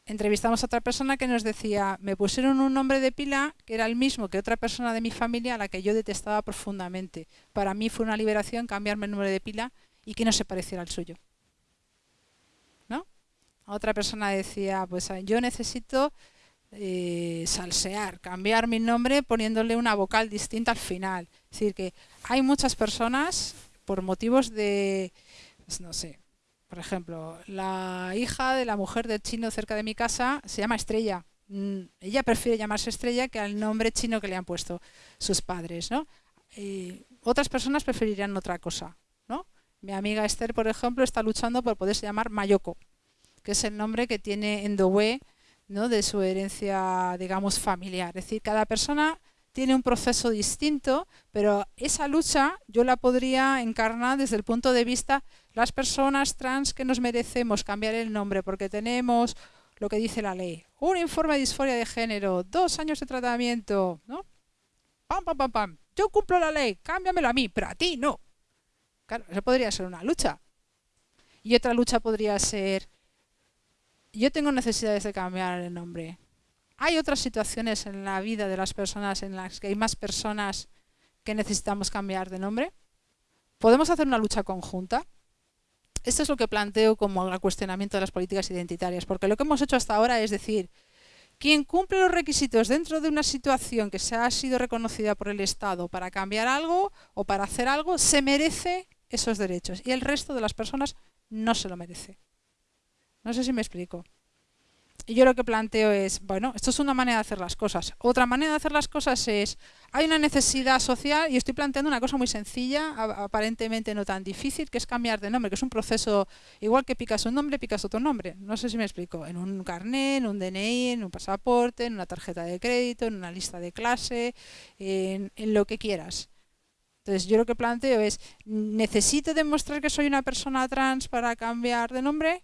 Entrevistamos a otra persona que nos decía, me pusieron un nombre de pila que era el mismo que otra persona de mi familia a la que yo detestaba profundamente. Para mí fue una liberación cambiarme el nombre de pila y que no se pareciera al suyo. ¿No? Otra persona decía, pues yo necesito eh, salsear, cambiar mi nombre poniéndole una vocal distinta al final. Es decir, que hay muchas personas por motivos de, pues no sé, por ejemplo, la hija de la mujer del chino cerca de mi casa se llama Estrella. Mm, ella prefiere llamarse Estrella que al nombre chino que le han puesto sus padres, ¿no? otras personas preferirían otra cosa, ¿no? Mi amiga Esther, por ejemplo, está luchando por poderse llamar Mayoko, que es el nombre que tiene en Dowe ¿no? de su herencia, digamos, familiar. Es decir, cada persona tiene un proceso distinto, pero esa lucha yo la podría encarnar desde el punto de vista las personas trans que nos merecemos cambiar el nombre porque tenemos lo que dice la ley, un informe de disforia de género, dos años de tratamiento, ¿no? Pam, pam, pam, pam. Yo cumplo la ley, cámbiamelo a mí, pero a ti no. Claro, eso podría ser una lucha. Y otra lucha podría ser yo tengo necesidades de cambiar el nombre. Hay otras situaciones en la vida de las personas en las que hay más personas que necesitamos cambiar de nombre. ¿Podemos hacer una lucha conjunta? Esto es lo que planteo como el cuestionamiento de las políticas identitarias, porque lo que hemos hecho hasta ahora es decir, quien cumple los requisitos dentro de una situación que se ha sido reconocida por el Estado para cambiar algo o para hacer algo, se merece esos derechos y el resto de las personas no se lo merece. No sé si me explico. Y yo lo que planteo es, bueno, esto es una manera de hacer las cosas. Otra manera de hacer las cosas es, hay una necesidad social y estoy planteando una cosa muy sencilla, aparentemente no tan difícil, que es cambiar de nombre, que es un proceso, igual que picas un nombre, picas otro nombre. No sé si me explico. En un carnet, en un DNI, en un pasaporte, en una tarjeta de crédito, en una lista de clase, en, en lo que quieras. Entonces yo lo que planteo es, ¿necesito demostrar que soy una persona trans para cambiar de nombre?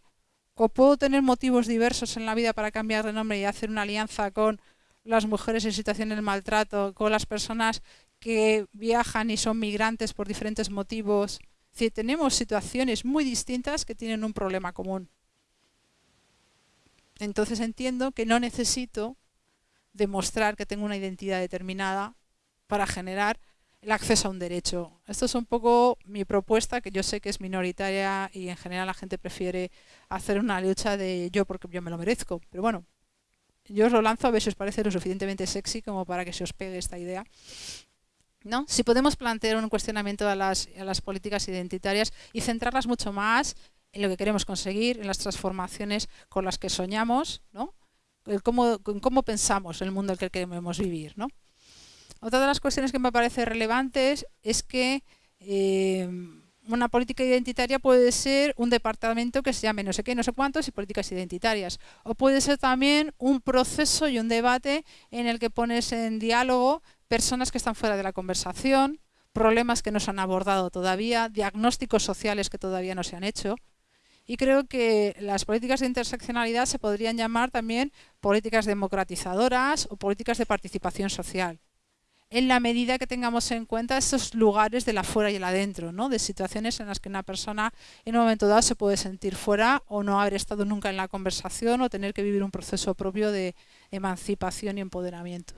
O puedo tener motivos diversos en la vida para cambiar de nombre y hacer una alianza con las mujeres en situación de maltrato, con las personas que viajan y son migrantes por diferentes motivos. Es tenemos situaciones muy distintas que tienen un problema común. Entonces entiendo que no necesito demostrar que tengo una identidad determinada para generar el acceso a un derecho. Esto es un poco mi propuesta, que yo sé que es minoritaria y en general la gente prefiere hacer una lucha de yo porque yo me lo merezco. Pero bueno, yo os lo lanzo a ver si os parece lo suficientemente sexy como para que se os pegue esta idea. ¿No? Si podemos plantear un cuestionamiento a las, a las políticas identitarias y centrarlas mucho más en lo que queremos conseguir, en las transformaciones con las que soñamos, ¿no? en cómo, cómo pensamos el mundo en el que queremos vivir. ¿no? Otra de las cuestiones que me parece relevantes es que eh, una política identitaria puede ser un departamento que se llame no sé qué, no sé cuántos y políticas identitarias. O puede ser también un proceso y un debate en el que pones en diálogo personas que están fuera de la conversación, problemas que no se han abordado todavía, diagnósticos sociales que todavía no se han hecho. Y creo que las políticas de interseccionalidad se podrían llamar también políticas democratizadoras o políticas de participación social en la medida que tengamos en cuenta esos lugares de la fuera y el adentro, ¿no? de situaciones en las que una persona en un momento dado se puede sentir fuera o no haber estado nunca en la conversación o tener que vivir un proceso propio de emancipación y empoderamiento.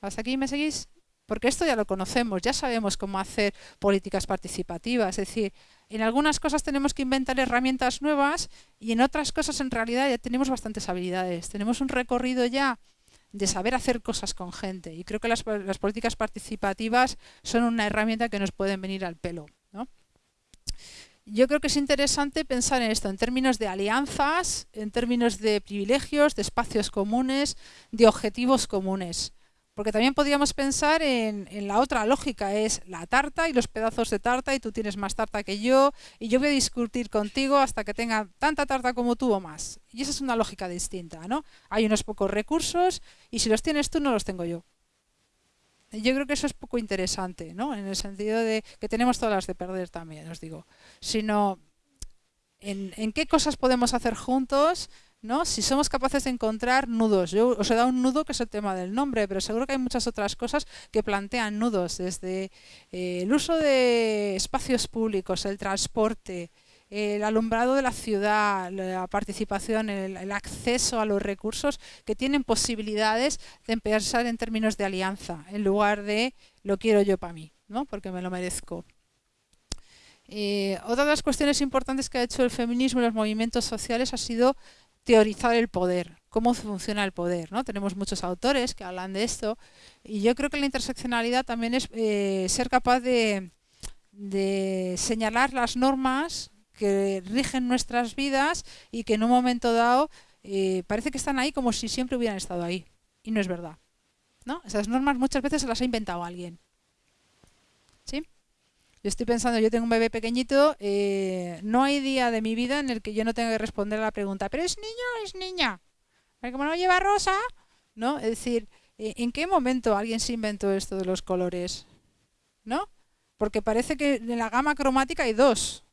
¿Hasta aquí me seguís? Porque esto ya lo conocemos, ya sabemos cómo hacer políticas participativas, es decir, en algunas cosas tenemos que inventar herramientas nuevas y en otras cosas en realidad ya tenemos bastantes habilidades, tenemos un recorrido ya de saber hacer cosas con gente. Y creo que las, políticas participativas son una herramienta que nos pueden venir al pelo. Yo creo que es interesante pensar en esto en términos de alianzas, en términos de privilegios, de espacios comunes, de objetivos comunes. Porque también podríamos pensar en, la otra lógica, es la tarta y los pedazos de tarta y tú tienes más tarta que yo y yo voy a discutir contigo hasta que tenga tanta tarta como tú o más. Y esa es una lógica distinta, ¿no? Hay unos pocos recursos y si los tienes tú no los tengo yo. Yo creo que eso es poco interesante, ¿no? En el sentido de que tenemos todas las de perder también, os digo. Sino en, en qué cosas podemos hacer juntos si somos capaces de encontrar nudos. Yo os he dado un nudo que es el tema del nombre, pero seguro que hay muchas otras cosas que plantean nudos, desde eh, el uso de espacios públicos, el transporte, el alumbrado de la ciudad, la participación, el, acceso a los recursos que tienen posibilidades de pensar en términos de alianza, en lugar de lo quiero yo para mí, ¿no? porque me lo merezco. Eh, otra de las cuestiones importantes que ha hecho el feminismo y los movimientos sociales ha sido teorizar el poder, cómo funciona el poder. ¿no? Tenemos muchos autores que hablan de esto y yo creo que la interseccionalidad también es eh, ser capaz de, señalar las normas que rigen nuestras vidas y que en un momento dado eh, parece que están ahí como si siempre hubieran estado ahí. Y no es verdad. ¿no? Esas normas muchas veces se las ha inventado alguien. Yo estoy pensando, yo tengo un bebé pequeñito, eh, no hay día de mi vida en el que yo no tenga que responder a la pregunta, ¿pero es niño o es niña? Como no lleva rosa, ¿no? Es decir, ¿en qué momento alguien se inventó esto de los colores? ¿No? Porque parece que en la gama cromática hay dos.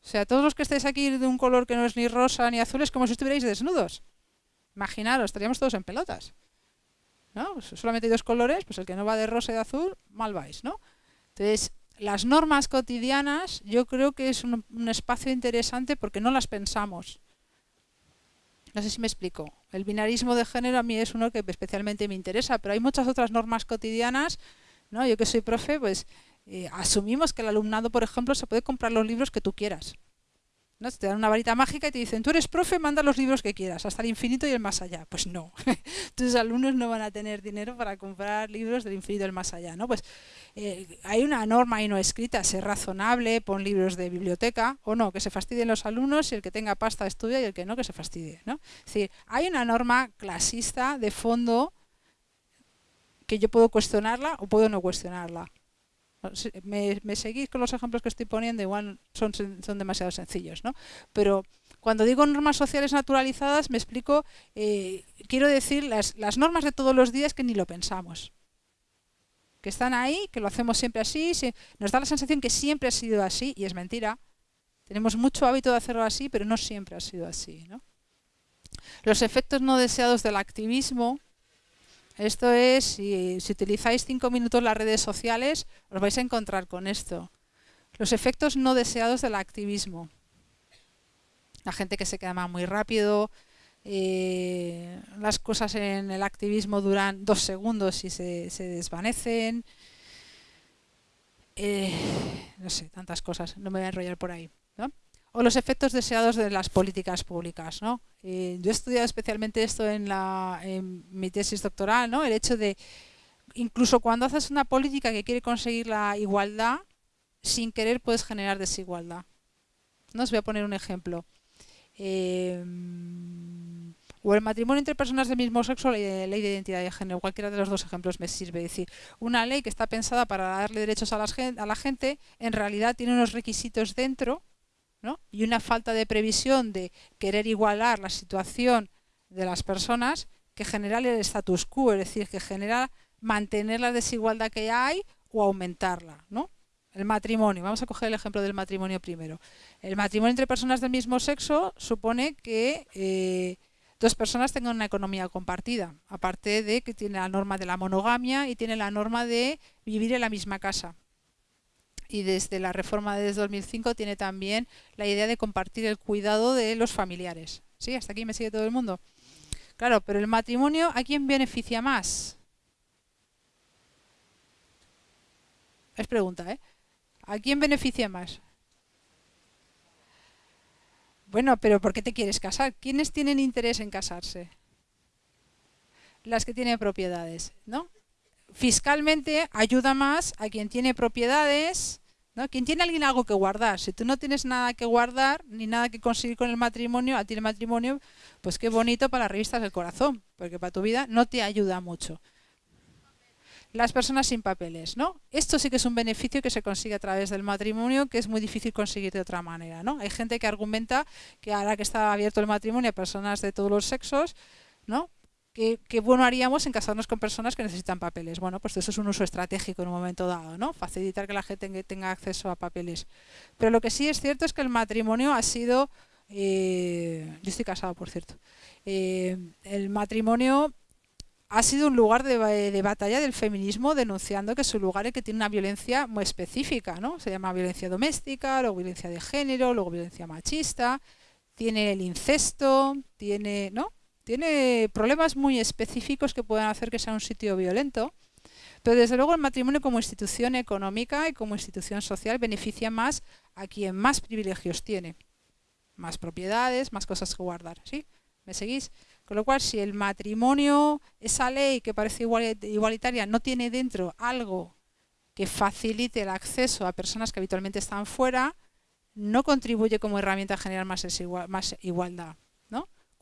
O sea, todos los que estéis aquí de un color que no es ni rosa ni azul es como si estuvierais desnudos. Imaginaros, estaríamos todos en pelotas. ¿No? Solamente hay dos colores, pues el que no va de rosa y de azul, mal vais, ¿no? Entonces, las normas cotidianas yo creo que es un, espacio interesante porque no las pensamos. No sé si me explico. El binarismo de género a mí es uno que especialmente me interesa, pero hay muchas otras normas cotidianas. ¿no? Yo que soy profe, pues eh, asumimos que el alumnado, por ejemplo, se puede comprar los libros que tú quieras. ¿no? Te dan una varita mágica y te dicen, tú eres profe, manda los libros que quieras, hasta el infinito y el más allá. Pues no, tus alumnos no van a tener dinero para comprar libros del infinito y el más allá. ¿no? Pues eh, hay una norma ahí no escrita, sé razonable, pon libros de biblioteca o no, que se fastidien los alumnos y el que tenga pasta estudia y el que no, que se fastidie. ¿no? Es decir, hay una norma clasista de fondo que yo puedo cuestionarla o puedo no cuestionarla. Me, seguís con los ejemplos que estoy poniendo, igual son, son demasiado sencillos, ¿no? Pero cuando digo normas sociales naturalizadas, me explico, eh, quiero decir las, las normas de todos los días que ni lo pensamos. Que están ahí, que lo hacemos siempre así, nos da la sensación que siempre ha sido así, y es mentira. Tenemos mucho hábito de hacerlo así, pero no siempre ha sido así. ¿no? Los efectos no deseados del activismo, esto es, si, utilizáis cinco minutos las redes sociales, os vais a encontrar con esto. Los efectos no deseados del activismo. La gente que se quema muy rápido, eh, las cosas en el activismo duran dos segundos y se, desvanecen. Eh, no sé, tantas cosas, no me voy a enrollar por ahí o los efectos deseados de las políticas públicas. ¿no? Eh, yo he estudiado especialmente esto en, la, en mi tesis doctoral, ¿no? el hecho de, incluso cuando haces una política que quiere conseguir la igualdad, sin querer puedes generar desigualdad. ¿no? Os voy a poner un ejemplo. O el matrimonio entre personas del mismo sexo, la ley de identidad de género, cualquiera de los dos ejemplos me sirve. Es decir, una ley que está pensada para darle derechos a la gente, en realidad tiene unos requisitos dentro y una falta de previsión de querer igualar la situación de las personas que genera el status quo, es decir, que genera mantener la desigualdad que hay o aumentarla. ¿no? El matrimonio, vamos a coger el ejemplo del matrimonio primero. El matrimonio entre personas del mismo sexo supone que eh, dos personas tengan una economía compartida, aparte de que tiene la norma de la monogamia y tiene la norma de vivir en la misma casa y desde la reforma de 2005 tiene también la idea de compartir el cuidado de los familiares. ¿Sí? Hasta aquí me sigue todo el mundo. Claro, pero el matrimonio, ¿a quién beneficia más? Es pregunta, ¿eh? ¿A quién beneficia más? Bueno, pero ¿por qué te quieres casar? ¿Quiénes tienen interés en casarse? Las que tienen propiedades, ¿no? fiscalmente ayuda más a quien tiene propiedades, ¿no? Quien tiene alguien algo que guardar. Si tú no tienes nada que guardar, ni nada que conseguir con el matrimonio, a ti el matrimonio, pues qué bonito para revistas del corazón, porque para tu vida no te ayuda mucho. Las personas sin papeles, ¿no? Esto sí que es un beneficio que se consigue a través del matrimonio, que es muy difícil conseguir de otra manera, ¿no? Hay gente que argumenta que ahora que está abierto el matrimonio a personas de todos los sexos, ¿no? ¿Qué, bueno haríamos en casarnos con personas que necesitan papeles? Bueno, pues eso es un uso estratégico en un momento dado, ¿no? Facilitar que la gente tenga acceso a papeles. Pero lo que sí es cierto es que el matrimonio ha sido... Eh, yo estoy casado, por cierto. Eh, el matrimonio ha sido un lugar de, batalla del feminismo denunciando que es un lugar en que tiene una violencia muy específica, ¿no? Se llama violencia doméstica, luego violencia de género, luego violencia machista, tiene el incesto, tiene, ¿no? tiene problemas muy específicos que pueden hacer que sea un sitio violento, pero desde luego el matrimonio como institución económica y como institución social beneficia más a quien más privilegios tiene, más propiedades, más cosas que guardar, ¿sí? ¿Me seguís? Con lo cual, si el matrimonio, esa ley que parece igualitaria, no tiene dentro algo que facilite el acceso a personas que habitualmente están fuera, no contribuye como herramienta a generar más, igualdad.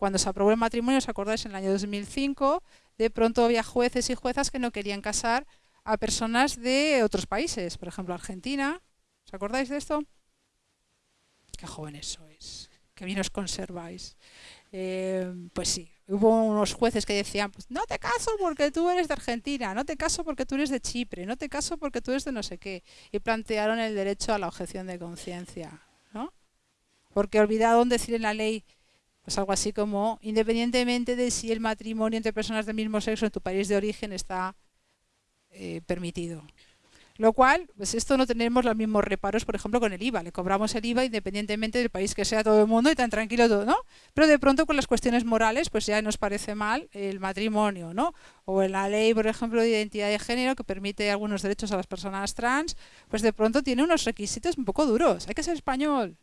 Cuando se aprobó el matrimonio, ¿os acordáis? En el año 2005, de pronto había jueces y juezas que no querían casar a personas de otros países, por ejemplo Argentina. ¿Os acordáis de esto? Qué jóvenes sois, qué bien os conserváis. Eh, pues sí, hubo unos jueces que decían, pues no te caso porque tú eres de Argentina, no te caso porque tú eres de Chipre, no te caso porque tú eres de no sé qué. Y plantearon el derecho a la objeción de conciencia, ¿no? Porque olvidaron decir en la ley pues algo así como, independientemente de si el matrimonio entre personas del mismo sexo en tu país de origen está eh, permitido. Lo cual, pues esto no tenemos los mismos reparos, por ejemplo, con el IVA. Le cobramos el IVA independientemente del país que sea todo el mundo y tan tranquilo todo, ¿no? Pero de pronto con las cuestiones morales, pues ya nos parece mal el matrimonio, ¿no? O en la ley, por ejemplo, de identidad de género que permite algunos derechos a las personas trans, pues de pronto tiene unos requisitos un poco duros. Hay que ser español,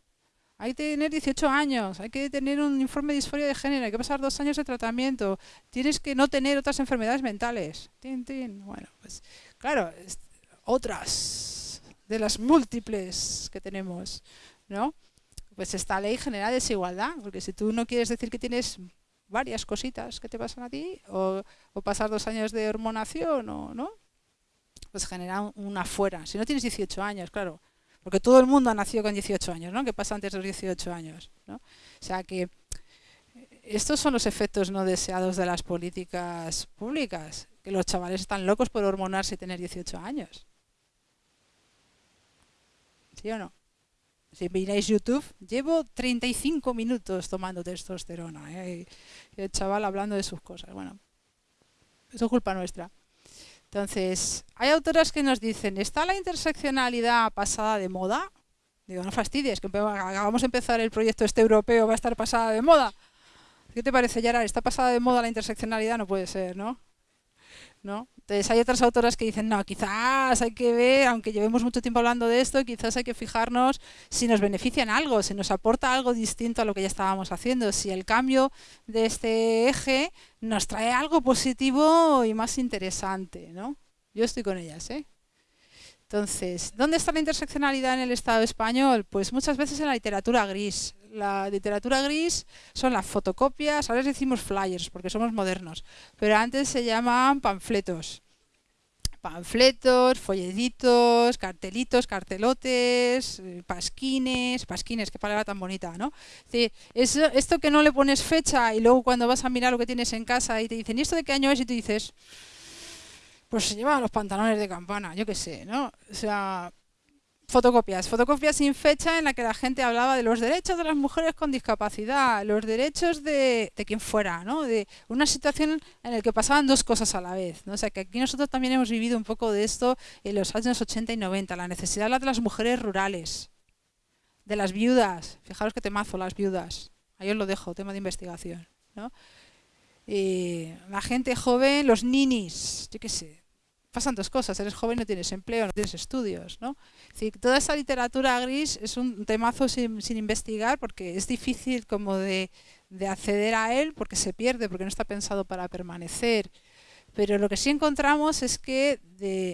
hay que tener 18 años, hay que tener un informe de disforia de género, hay que pasar dos años de tratamiento, tienes que no tener otras enfermedades mentales. Bueno, pues claro, otras de las múltiples que tenemos, ¿no? Pues esta ley genera desigualdad, porque si tú no quieres decir que tienes varias cositas que te pasan a ti, o, pasar dos años de hormonación, o no, pues genera una fuera. Si no tienes 18 años, claro, porque todo el mundo ha nacido con 18 años, ¿no? ¿Qué pasa antes de los 18 años? ¿no? O sea que estos son los efectos no deseados de las políticas públicas, que los chavales están locos por hormonarse y tener 18 años. ¿Sí o no? Si miráis YouTube, llevo 35 minutos tomando testosterona. ¿eh? Y el chaval hablando de sus cosas. Bueno, eso es culpa nuestra. Entonces, hay autoras que nos dicen, ¿está la interseccionalidad pasada de moda? Digo, no fastidies, que acabamos de empezar el proyecto este europeo, va a estar pasada de moda. ¿Qué te parece, Yara? ¿Está pasada de moda la interseccionalidad? No puede ser, ¿no? ¿No? Entonces hay otras autoras que dicen, no, quizás hay que ver, aunque llevemos mucho tiempo hablando de esto, quizás hay que fijarnos si nos beneficia en algo, si nos aporta algo distinto a lo que ya estábamos haciendo, si el cambio de este eje nos trae algo positivo y más interesante, ¿no? Yo estoy con ellas, ¿eh? Entonces, ¿dónde está la interseccionalidad en el Estado español? Pues muchas veces en la literatura gris. La literatura gris son las fotocopias, ahora les decimos flyers porque somos modernos, pero antes se llamaban panfletos. Panfletos, folletitos, cartelitos, cartelotes, eh, pasquines, pasquines, qué palabra tan bonita, ¿no? esto que no le pones fecha y luego cuando vas a mirar lo que tienes en casa y te dicen, ¿y esto de qué año es? Y tú dices, pues se lleva los pantalones de campana, yo qué sé, ¿no? O sea, fotocopias, fotocopias sin fecha en la que la gente hablaba de los derechos de las mujeres con discapacidad, los derechos de, de quien fuera, ¿no? De una situación en la que pasaban dos cosas a la vez, ¿no? O sea, que aquí nosotros también hemos vivido un poco de esto en los años 80 y 90, la necesidad de las mujeres rurales, de las viudas, fijaros que temazo las viudas, ahí os lo dejo, tema de investigación, ¿no? Y la gente joven, los ninis, yo qué sé, pasan dos cosas, eres joven no tienes empleo, no tienes estudios, ¿no? toda esa literatura gris es un temazo sin, investigar porque es difícil como de, acceder a él porque se pierde, porque no está pensado para permanecer. Pero lo que sí encontramos es que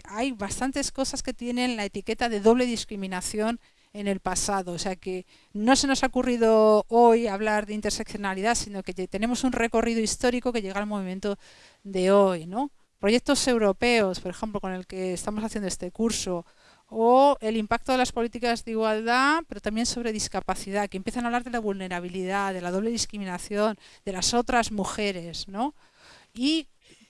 hay bastantes cosas que tienen la etiqueta de doble discriminación en el pasado. O sea que no se nos ha ocurrido hoy hablar de interseccionalidad, sino que tenemos un recorrido histórico que llega al movimiento de hoy, ¿no? Proyectos europeos, por ejemplo, con el que estamos haciendo este curso, o el impacto de las políticas de igualdad, pero también sobre discapacidad, que empiezan a hablar de la vulnerabilidad, de la doble discriminación, de las otras mujeres, ¿no? Y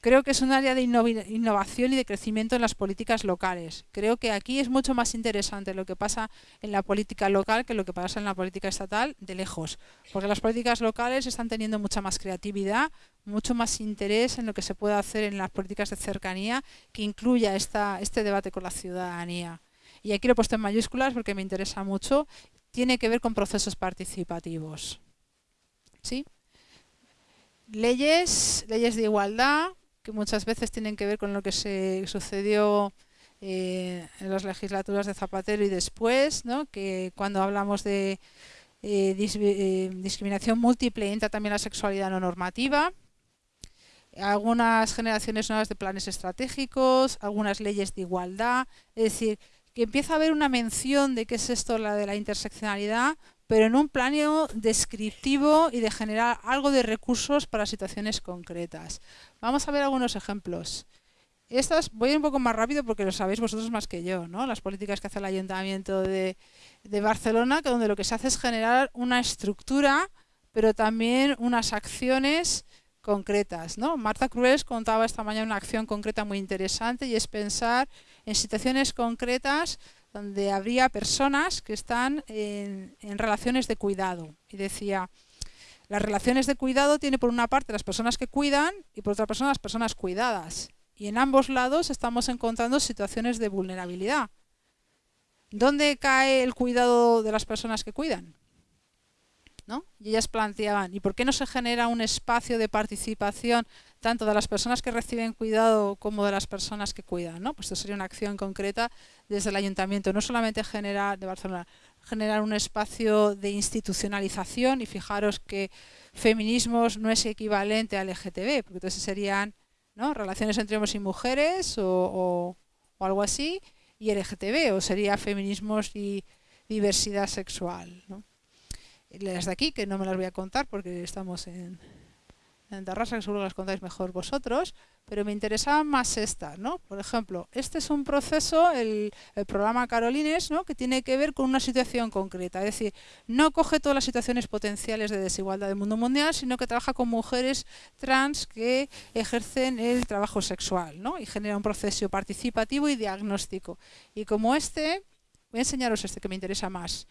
creo que es un área de innovación y de crecimiento en las políticas locales. Creo que aquí es mucho más interesante lo que pasa en la política local que lo que pasa en la política estatal de lejos, porque las políticas locales están teniendo mucha más creatividad, mucho más interés en lo que se puede hacer en las políticas de cercanía que incluya esta, este debate con la ciudadanía. Y aquí lo he puesto en mayúsculas porque me interesa mucho, tiene que ver con procesos participativos. ¿Sí? Leyes, leyes de igualdad, que muchas veces tienen que ver con lo que se sucedió eh, en las legislaturas de Zapatero y después, ¿no? que cuando hablamos de eh, eh, discriminación múltiple entra también la sexualidad no normativa, algunas generaciones nuevas de planes estratégicos, algunas leyes de igualdad, es decir, que empieza a haber una mención de qué es esto la de la interseccionalidad, pero en un plano descriptivo y de generar algo de recursos para situaciones concretas. Vamos a ver algunos ejemplos. Estas voy a ir un poco más rápido porque lo sabéis vosotros más que yo, ¿no? Las políticas que hace el Ayuntamiento de, de Barcelona, que donde lo que se hace es generar una estructura, pero también unas acciones concretas. ¿no? Marta Cruels contaba esta mañana una acción concreta muy interesante y es pensar en situaciones concretas donde habría personas que están en, relaciones de cuidado. Y decía, las relaciones de cuidado tiene por una parte las personas que cuidan y por otra parte las personas cuidadas. Y en ambos lados estamos encontrando situaciones de vulnerabilidad. ¿Dónde cae el cuidado de las personas que cuidan? ¿No? Y ellas planteaban, ¿y por qué no se genera un espacio de participación tanto de las personas que reciben cuidado como de las personas que cuidan. ¿no? Pues esto sería una acción concreta desde el ayuntamiento, no solamente general de Barcelona, generar un espacio de institucionalización y fijaros que feminismos no es equivalente al LGTB, porque entonces serían ¿no? relaciones entre hombres y mujeres o, algo así, y LGTB, o sería feminismos y diversidad sexual. ¿no? Las de aquí, que no me las voy a contar porque estamos en, en Tarrasa, que seguro las contáis mejor vosotros, pero me interesaban más estas, ¿no? Por ejemplo, este es un proceso, el, programa Carolines, ¿no? que tiene que ver con una situación concreta, es decir, no coge todas las situaciones potenciales de desigualdad del mundo mundial, sino que trabaja con mujeres trans que ejercen el trabajo sexual, ¿no? Y genera un proceso participativo y diagnóstico. Y como este, voy a enseñaros este que me interesa más,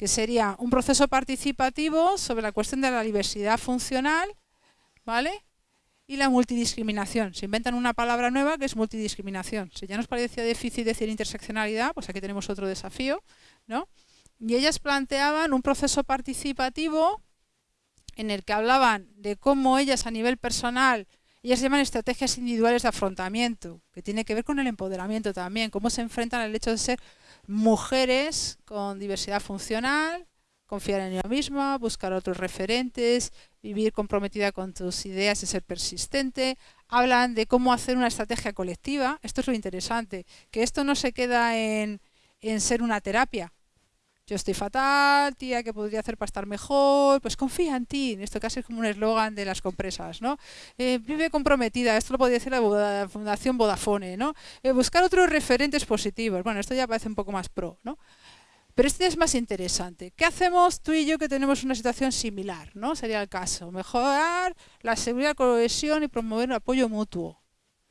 que sería un proceso participativo sobre la cuestión de la diversidad funcional, ¿vale? y la multidiscriminación. Se inventan una palabra nueva que es multidiscriminación. Si ya nos parecía difícil decir interseccionalidad, pues aquí tenemos otro desafío, ¿no? Y ellas planteaban un proceso participativo en el que hablaban de cómo ellas a nivel personal, ellas llaman estrategias individuales de afrontamiento, que tiene que ver con el empoderamiento también, cómo se enfrentan al hecho de ser mujeres con diversidad funcional, confiar en ella misma, buscar otros referentes, vivir comprometida con tus ideas y ser persistente. Hablan de cómo hacer una estrategia colectiva. Esto es lo interesante, que esto no se queda en, ser una terapia. Yo estoy fatal, tía, ¿qué podría hacer para estar mejor? Pues confía en ti. Esto casi es como un eslogan de las compresas, ¿no? Eh, vive comprometida, esto lo podría decir la Fundación Vodafone, ¿no? Eh, buscar otros referentes positivos. Bueno, esto ya parece un poco más pro, ¿no? Pero este es más interesante. ¿Qué hacemos tú y yo que tenemos una situación similar? ¿no? Sería el caso. Mejorar la seguridad, cohesión y promover el apoyo mutuo.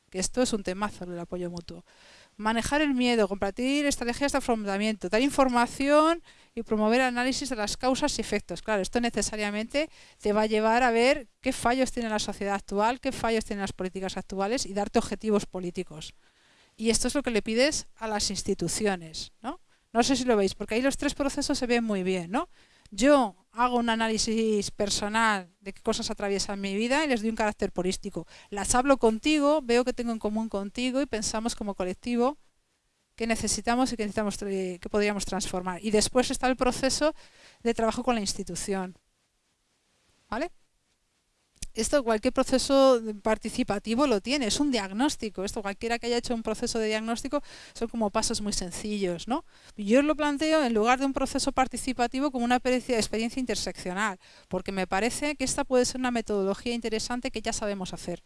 Que esto es un temazo, el apoyo mutuo. Manejar el miedo, compartir estrategias de afrontamiento, dar información y promover análisis de las causas y efectos. Claro, esto necesariamente te va a llevar a ver qué fallos tiene la sociedad actual, qué fallos tienen las políticas actuales y darte objetivos políticos. Y esto es lo que le pides a las instituciones, ¿no? No sé si lo veis, porque ahí los tres procesos se ven muy bien, ¿no? Yo hago un análisis personal de qué cosas atraviesan mi vida y les doy un carácter polístico. Las hablo contigo, veo que tengo en común contigo y pensamos como colectivo qué necesitamos y qué, necesitamos, qué podríamos transformar. Y después está el proceso de trabajo con la institución. ¿Vale? Esto cualquier proceso participativo lo tiene, es un diagnóstico. Esto cualquiera que haya hecho un proceso de diagnóstico son como pasos muy sencillos, ¿no? Yo lo planteo en lugar de un proceso participativo como una experiencia interseccional, porque me parece que esta puede ser una metodología interesante que ya sabemos hacer.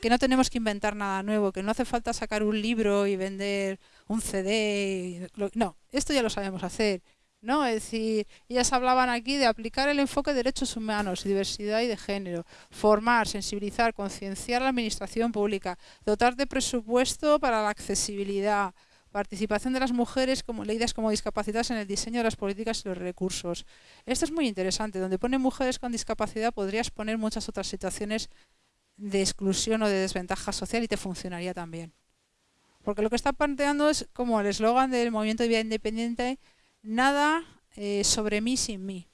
Que no tenemos que inventar nada nuevo, que no hace falta sacar un libro y vender un CD. No, esto ya lo sabemos hacer ¿no? Es decir, ellas hablaban aquí de aplicar el enfoque de derechos humanos, diversidad y de género, formar, sensibilizar, concienciar la administración pública, dotar de presupuesto para la accesibilidad, participación de las mujeres como leídas como discapacidades en el diseño de las políticas y los recursos. Esto es muy interesante, donde pone mujeres con discapacidad podrías poner muchas otras situaciones de exclusión o de desventaja social y te funcionaría también. Porque lo que está planteando es como el eslogan del movimiento de vida independiente, nada eh, sobre mí sin mí.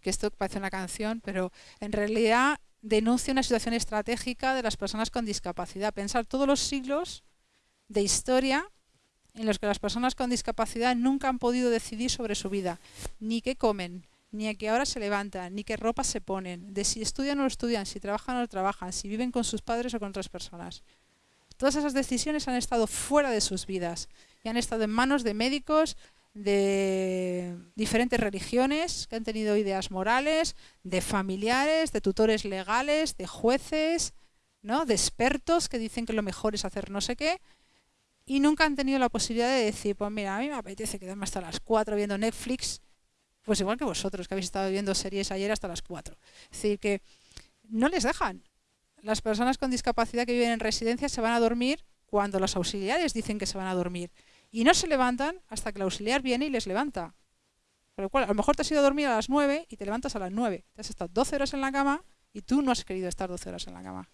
Que esto parece una canción, pero en realidad denuncia una situación estratégica de las personas con discapacidad. Pensar todos los siglos de historia en los que las personas con discapacidad nunca han podido decidir sobre su vida, ni qué comen, ni a qué hora se levantan, ni qué ropa se ponen, de si estudian o no estudian, si trabajan o no trabajan, si viven con sus padres o con otras personas. Todas esas decisiones han estado fuera de sus vidas y han estado en manos de médicos, de diferentes religiones que han tenido ideas morales, de familiares, de tutores legales, de jueces, ¿no? de expertos que dicen que lo mejor es hacer no sé qué, y nunca han tenido la posibilidad de decir, pues mira, a mí me apetece quedarme hasta las 4 viendo Netflix, pues igual que vosotros que habéis estado viendo series ayer hasta las 4. Es decir, que no les dejan. Las personas con discapacidad que viven en residencias se van a dormir cuando los auxiliares dicen que se van a dormir. Y no se levantan hasta que el auxiliar viene y les levanta. Por lo cual, a lo mejor te has ido a dormir a las 9 y te levantas a las 9. Te has estado 12 horas en la cama y tú no has querido estar 12 horas en la cama.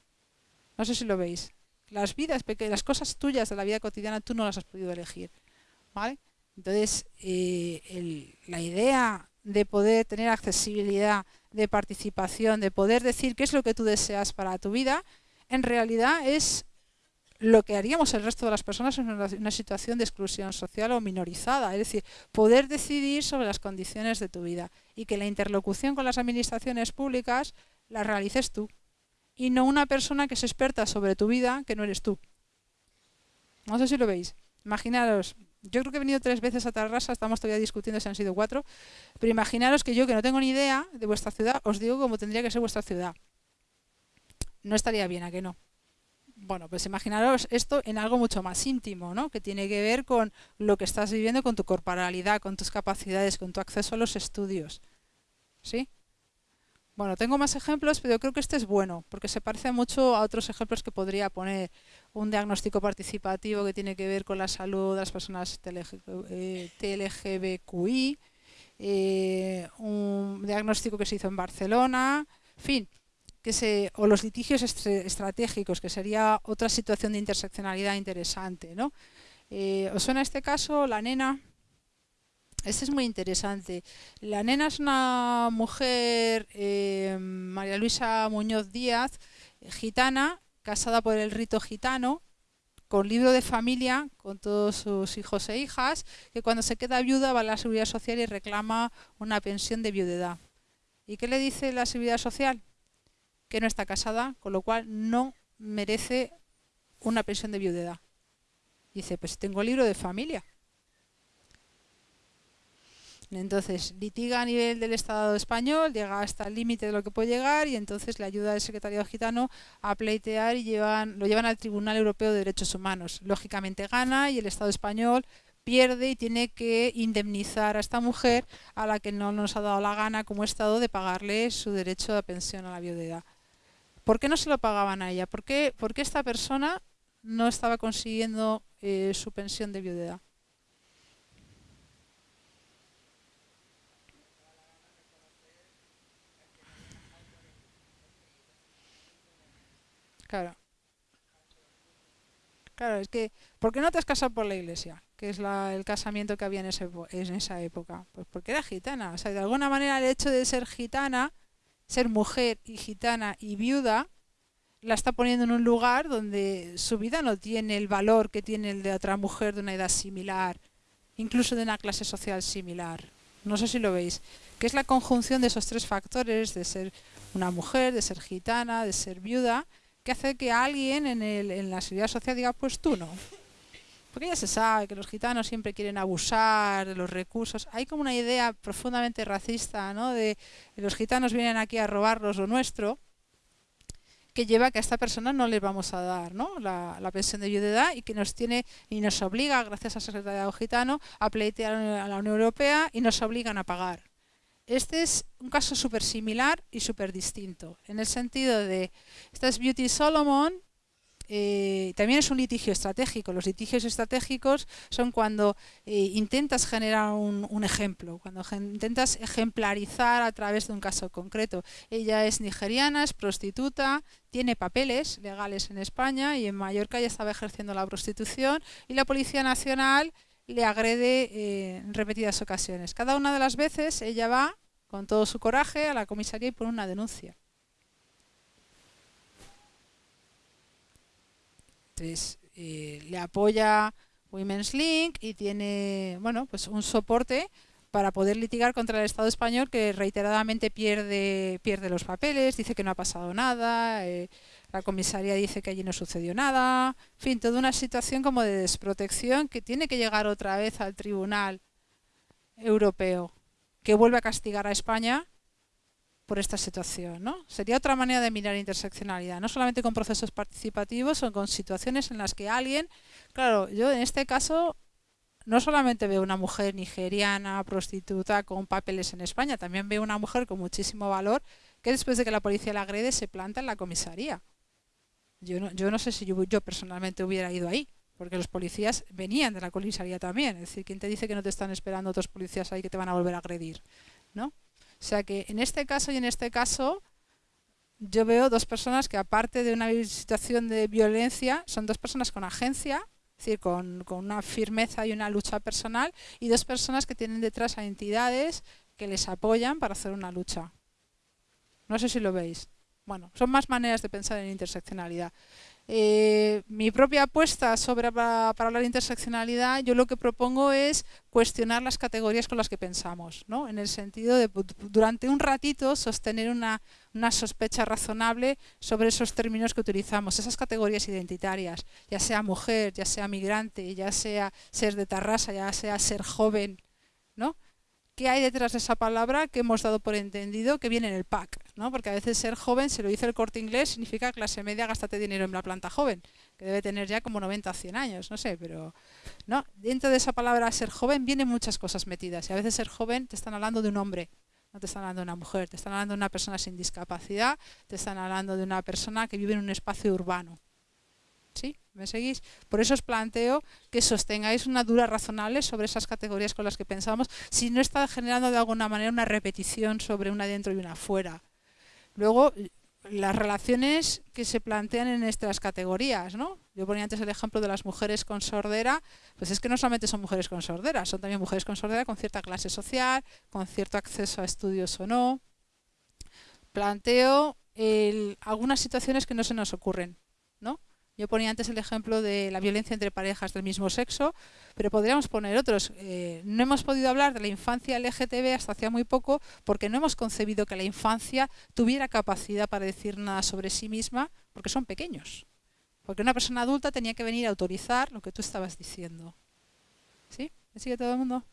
No sé si lo veis. Las vidas las cosas tuyas de la vida cotidiana tú no las has podido elegir. ¿Vale? Entonces, eh, la idea de poder tener accesibilidad, de participación, de poder decir qué es lo que tú deseas para tu vida, en realidad es lo que haríamos el resto de las personas en una, situación de exclusión social o minorizada, es decir, poder decidir sobre las condiciones de tu vida y que la interlocución con las administraciones públicas la realices tú y no una persona que es experta sobre tu vida que no eres tú. No sé si lo veis. Imaginaros, yo creo que he venido tres veces a Tarrasa, estamos todavía discutiendo si han sido cuatro, pero imaginaros que yo, que no tengo ni idea de vuestra ciudad, os digo cómo tendría que ser vuestra ciudad. No estaría bien, ¿a que no? Bueno, pues imaginaros esto en algo mucho más íntimo, ¿no? Que tiene que ver con lo que estás viviendo, con tu corporalidad, con tus capacidades, con tu acceso a los estudios. ¿Sí? Bueno, tengo más ejemplos, pero yo creo que este es bueno, porque se parece mucho a otros ejemplos que podría poner. Un diagnóstico participativo que tiene que ver con la salud de las personas TLGBQI, eh, eh, un diagnóstico que se hizo en Barcelona, en fin, que se, o los litigios estratégicos, que sería otra situación de interseccionalidad interesante. ¿no? Eh, ¿Os suena este caso? La nena, este es muy interesante. La nena es una mujer, eh, María Luisa Muñoz Díaz, gitana, casada por el rito gitano, con libro de familia, con todos sus hijos e hijas, que cuando se queda viuda va a la Seguridad Social y reclama una pensión de viudedad. ¿Y qué le dice la Seguridad Social? Que no está casada, con lo cual no merece una pensión de viudedad. Dice, pues tengo libro de familia. Entonces litiga a nivel del Estado español, llega hasta el límite de lo que puede llegar y entonces le ayuda al secretario gitano a pleitear y lo llevan al Tribunal Europeo de Derechos Humanos. Lógicamente gana y el Estado español pierde y tiene que indemnizar a esta mujer a la que no nos ha dado la gana como Estado de pagarle su derecho a pensión a la viudedad. ¿Por qué no se lo pagaban a ella? ¿Por qué, esta persona no estaba consiguiendo eh, su pensión de viudedad? Claro. Claro, es que, ¿por qué no te has casado por la iglesia? Que es el casamiento que había en, en esa época. Pues porque era gitana. O sea, de alguna manera el hecho de ser gitana, ser mujer y gitana y viuda, la está poniendo en un lugar donde su vida no tiene el valor que tiene el de otra mujer de una edad similar, incluso de una clase social similar. No sé si lo veis. Que es la conjunción de esos tres factores, de ser una mujer, de ser gitana, de ser viuda, que hace que alguien en, el, en la seguridad social diga, pues tú no. Porque ya se sabe que los gitanos siempre quieren abusar de los recursos. Hay como una idea profundamente racista, ¿no? De los gitanos vienen aquí a robarlos lo nuestro, que lleva a que a esta persona no les vamos a dar ¿no? la, la, pensión de viudedad y que nos tiene y nos obliga, gracias al secretariado gitano, a pleitear a la Unión Europea y nos obligan a pagar. Este es un caso súper similar y súper distinto, en el sentido de, esta es Beauty Solomon, eh, también es un litigio estratégico. Los litigios estratégicos son cuando eh, intentas generar un, ejemplo, cuando intentas ejemplarizar a través de un caso concreto. Ella es nigeriana, es prostituta, tiene papeles legales en España y en Mallorca ya estaba ejerciendo la prostitución y la Policía Nacional le agrede eh, en repetidas ocasiones. Cada una de las veces ella va con todo su coraje a la comisaría y pone una denuncia. Entonces, eh, le apoya Women's Link y tiene bueno, pues un soporte para poder litigar contra el Estado español que reiteradamente pierde, pierde los papeles, dice que no ha pasado nada, eh, la comisaría dice que allí no sucedió nada, en fin, toda una situación como de desprotección que tiene que llegar otra vez al Tribunal Europeo, que vuelve a castigar a España por esta situación. ¿no? Sería otra manera de mirar interseccionalidad, no solamente con procesos participativos, sino con situaciones en las que alguien, claro, yo en este caso no solamente veo una mujer nigeriana, prostituta, con papeles en España, también veo una mujer con muchísimo valor que después de que la policía la agrede se planta en la comisaría. Yo no, yo no sé si yo, yo personalmente hubiera ido ahí, porque los policías venían de la comisaría también. Es decir, ¿quién te dice que no te están esperando otros policías ahí que te van a volver a agredir? ¿no? O sea que en este caso y en este caso yo veo dos personas que aparte de una situación de violencia, son dos personas con agencia, es decir, con, con una firmeza y una lucha personal, y dos personas que tienen detrás a entidades que les apoyan para hacer una lucha. No sé si lo veis. Bueno, son más maneras de pensar en interseccionalidad. Eh, mi propia apuesta sobre para, hablar de interseccionalidad, yo lo que propongo es cuestionar las categorías con las que pensamos, ¿no? en el sentido de durante un ratito sostener una, una, sospecha razonable sobre esos términos que utilizamos, esas categorías identitarias, ya sea mujer, ya sea migrante, ya sea ser de Tarrasa, ya sea ser joven, ¿no? ¿Qué hay detrás de esa palabra que hemos dado por entendido que viene en el pack? ¿no? Porque a veces ser joven, se lo dice el corte inglés, significa clase media, gástate dinero en la planta joven, que debe tener ya como 90 o 100 años, no sé, pero no dentro de esa palabra ser joven vienen muchas cosas metidas. Y a veces ser joven te están hablando de un hombre, no te están hablando de una mujer, te están hablando de una persona sin discapacidad, te están hablando de una persona que vive en un espacio urbano. ¿Sí? ¿Me seguís? Por eso os planteo que sostengáis una dura razonable sobre esas categorías con las que pensamos, si no está generando de alguna manera una repetición sobre una dentro y una fuera. Luego, las relaciones que se plantean en estas categorías, ¿no? Yo ponía antes el ejemplo de las mujeres con sordera, pues es que no solamente son mujeres con sordera, son también mujeres con sordera con cierta clase social, con cierto acceso a estudios o no. Planteo algunas situaciones que no se nos ocurren, ¿no? Yo ponía antes el ejemplo de la violencia entre parejas del mismo sexo, pero podríamos poner otros. Eh, no hemos podido hablar de la infancia LGTB hasta hacía muy poco porque no hemos concebido que la infancia tuviera capacidad para decir nada sobre sí misma porque son pequeños. Porque una persona adulta tenía que venir a autorizar lo que tú estabas diciendo. ¿Sí? ¿Me sigue todo el mundo?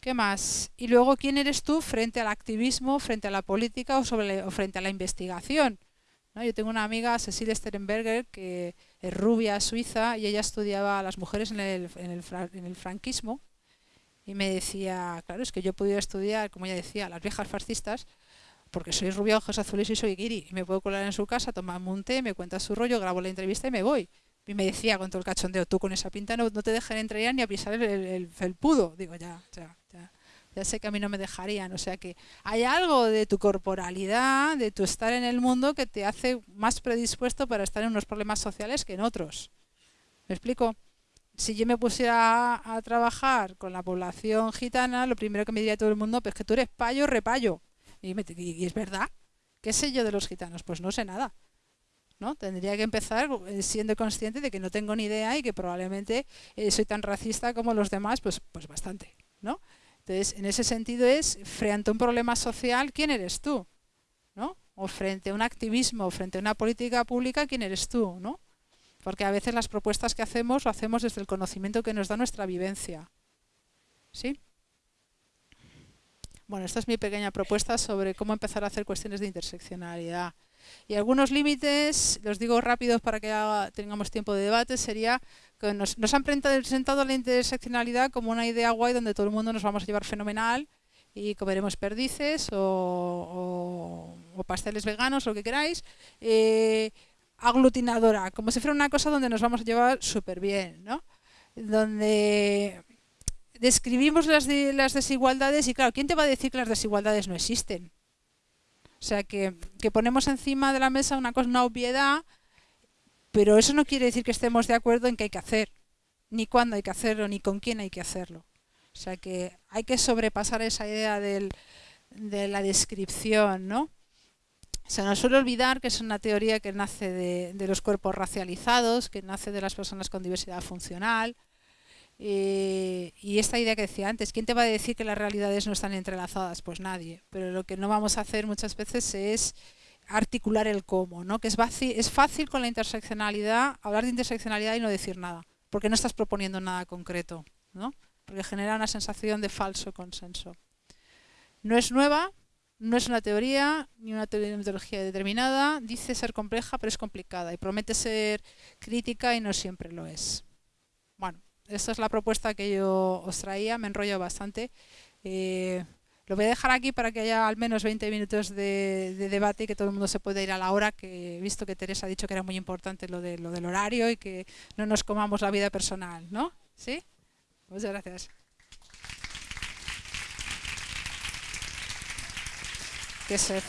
¿Qué más? Y luego, ¿quién eres tú frente al activismo, frente a la política o, sobre, o frente a la investigación? Yo tengo una amiga, Cecilia Sterenberger, que es rubia suiza y ella estudiaba a las mujeres en el, en el, franquismo y me decía, claro, es que yo he podido estudiar, como ella decía, las viejas fascistas, porque soy rubia, ojos azules y soy guiri. Y me puedo colar en su casa, tomarme un té, me cuenta su rollo, grabo la entrevista y me voy. Y me decía con todo el cachondeo, tú con esa pinta no, no te dejan entrar ni a pisar el, el, el. Digo, ya, ya, ya ya sé que a mí no me dejarían. O sea que hay algo de tu corporalidad, de tu estar en el mundo que te hace más predispuesto para estar en unos problemas sociales que en otros. ¿Me explico? Si yo me pusiera a, trabajar con la población gitana, lo primero que me diría todo el mundo, pues que tú eres payo, repayo. Y, y, es verdad. ¿Qué sé yo de los gitanos? Pues no sé nada. ¿no? Tendría que empezar eh, siendo consciente de que no tengo ni idea y que probablemente eh, soy tan racista como los demás, pues, pues bastante. ¿no? Entonces, en ese sentido es, frente a un problema social, ¿quién eres tú? ¿No? O frente a un activismo, frente a una política pública, ¿quién eres tú? ¿No? Porque a veces las propuestas que hacemos lo hacemos desde el conocimiento que nos da nuestra vivencia. ¿Sí? Bueno, esta es mi pequeña propuesta sobre cómo empezar a hacer cuestiones de interseccionalidad. Y algunos límites, los digo rápidos para que tengamos tiempo de debate, sería que nos, han presentado la interseccionalidad como una idea guay donde todo el mundo nos vamos a llevar fenomenal y comeremos perdices o, pasteles veganos, o lo que queráis. Eh, aglutinadora, como si fuera una cosa donde nos vamos a llevar súper bien, ¿no? Donde describimos las, las desigualdades y claro, ¿quién te va a decir que las desigualdades no existen? O sea, que, ponemos encima de la mesa una cosa, una obviedad, pero eso no quiere decir que estemos de acuerdo en qué hay que hacer, ni cuándo hay que hacerlo, ni con quién hay que hacerlo. O sea, que hay que sobrepasar esa idea de la descripción, ¿no? Se nos suele olvidar que es una teoría que nace de, los cuerpos racializados, que nace de las personas con diversidad funcional, eh, y esta idea que decía antes, ¿quién te va a decir que las realidades no están entrelazadas? Pues nadie. Pero lo que no vamos a hacer muchas veces es articular el cómo, ¿no? Que es fácil, es fácil con la interseccionalidad hablar de interseccionalidad y no decir nada, porque no estás proponiendo nada concreto, ¿no? Porque genera una sensación de falso consenso. No es nueva, no es una teoría ni una metodología determinada, dice ser compleja, pero es complicada y promete ser crítica y no siempre lo es. Bueno, esta es la propuesta que yo os traía, me enrollo bastante. Eh, lo voy a dejar aquí para que haya al menos 20 minutos de, debate y que todo el mundo se pueda ir a la hora, que he visto que Teresa ha dicho que era muy importante lo, de, lo del horario y que no nos comamos la vida personal, ¿no? ¿Sí? Muchas gracias. Qué sed.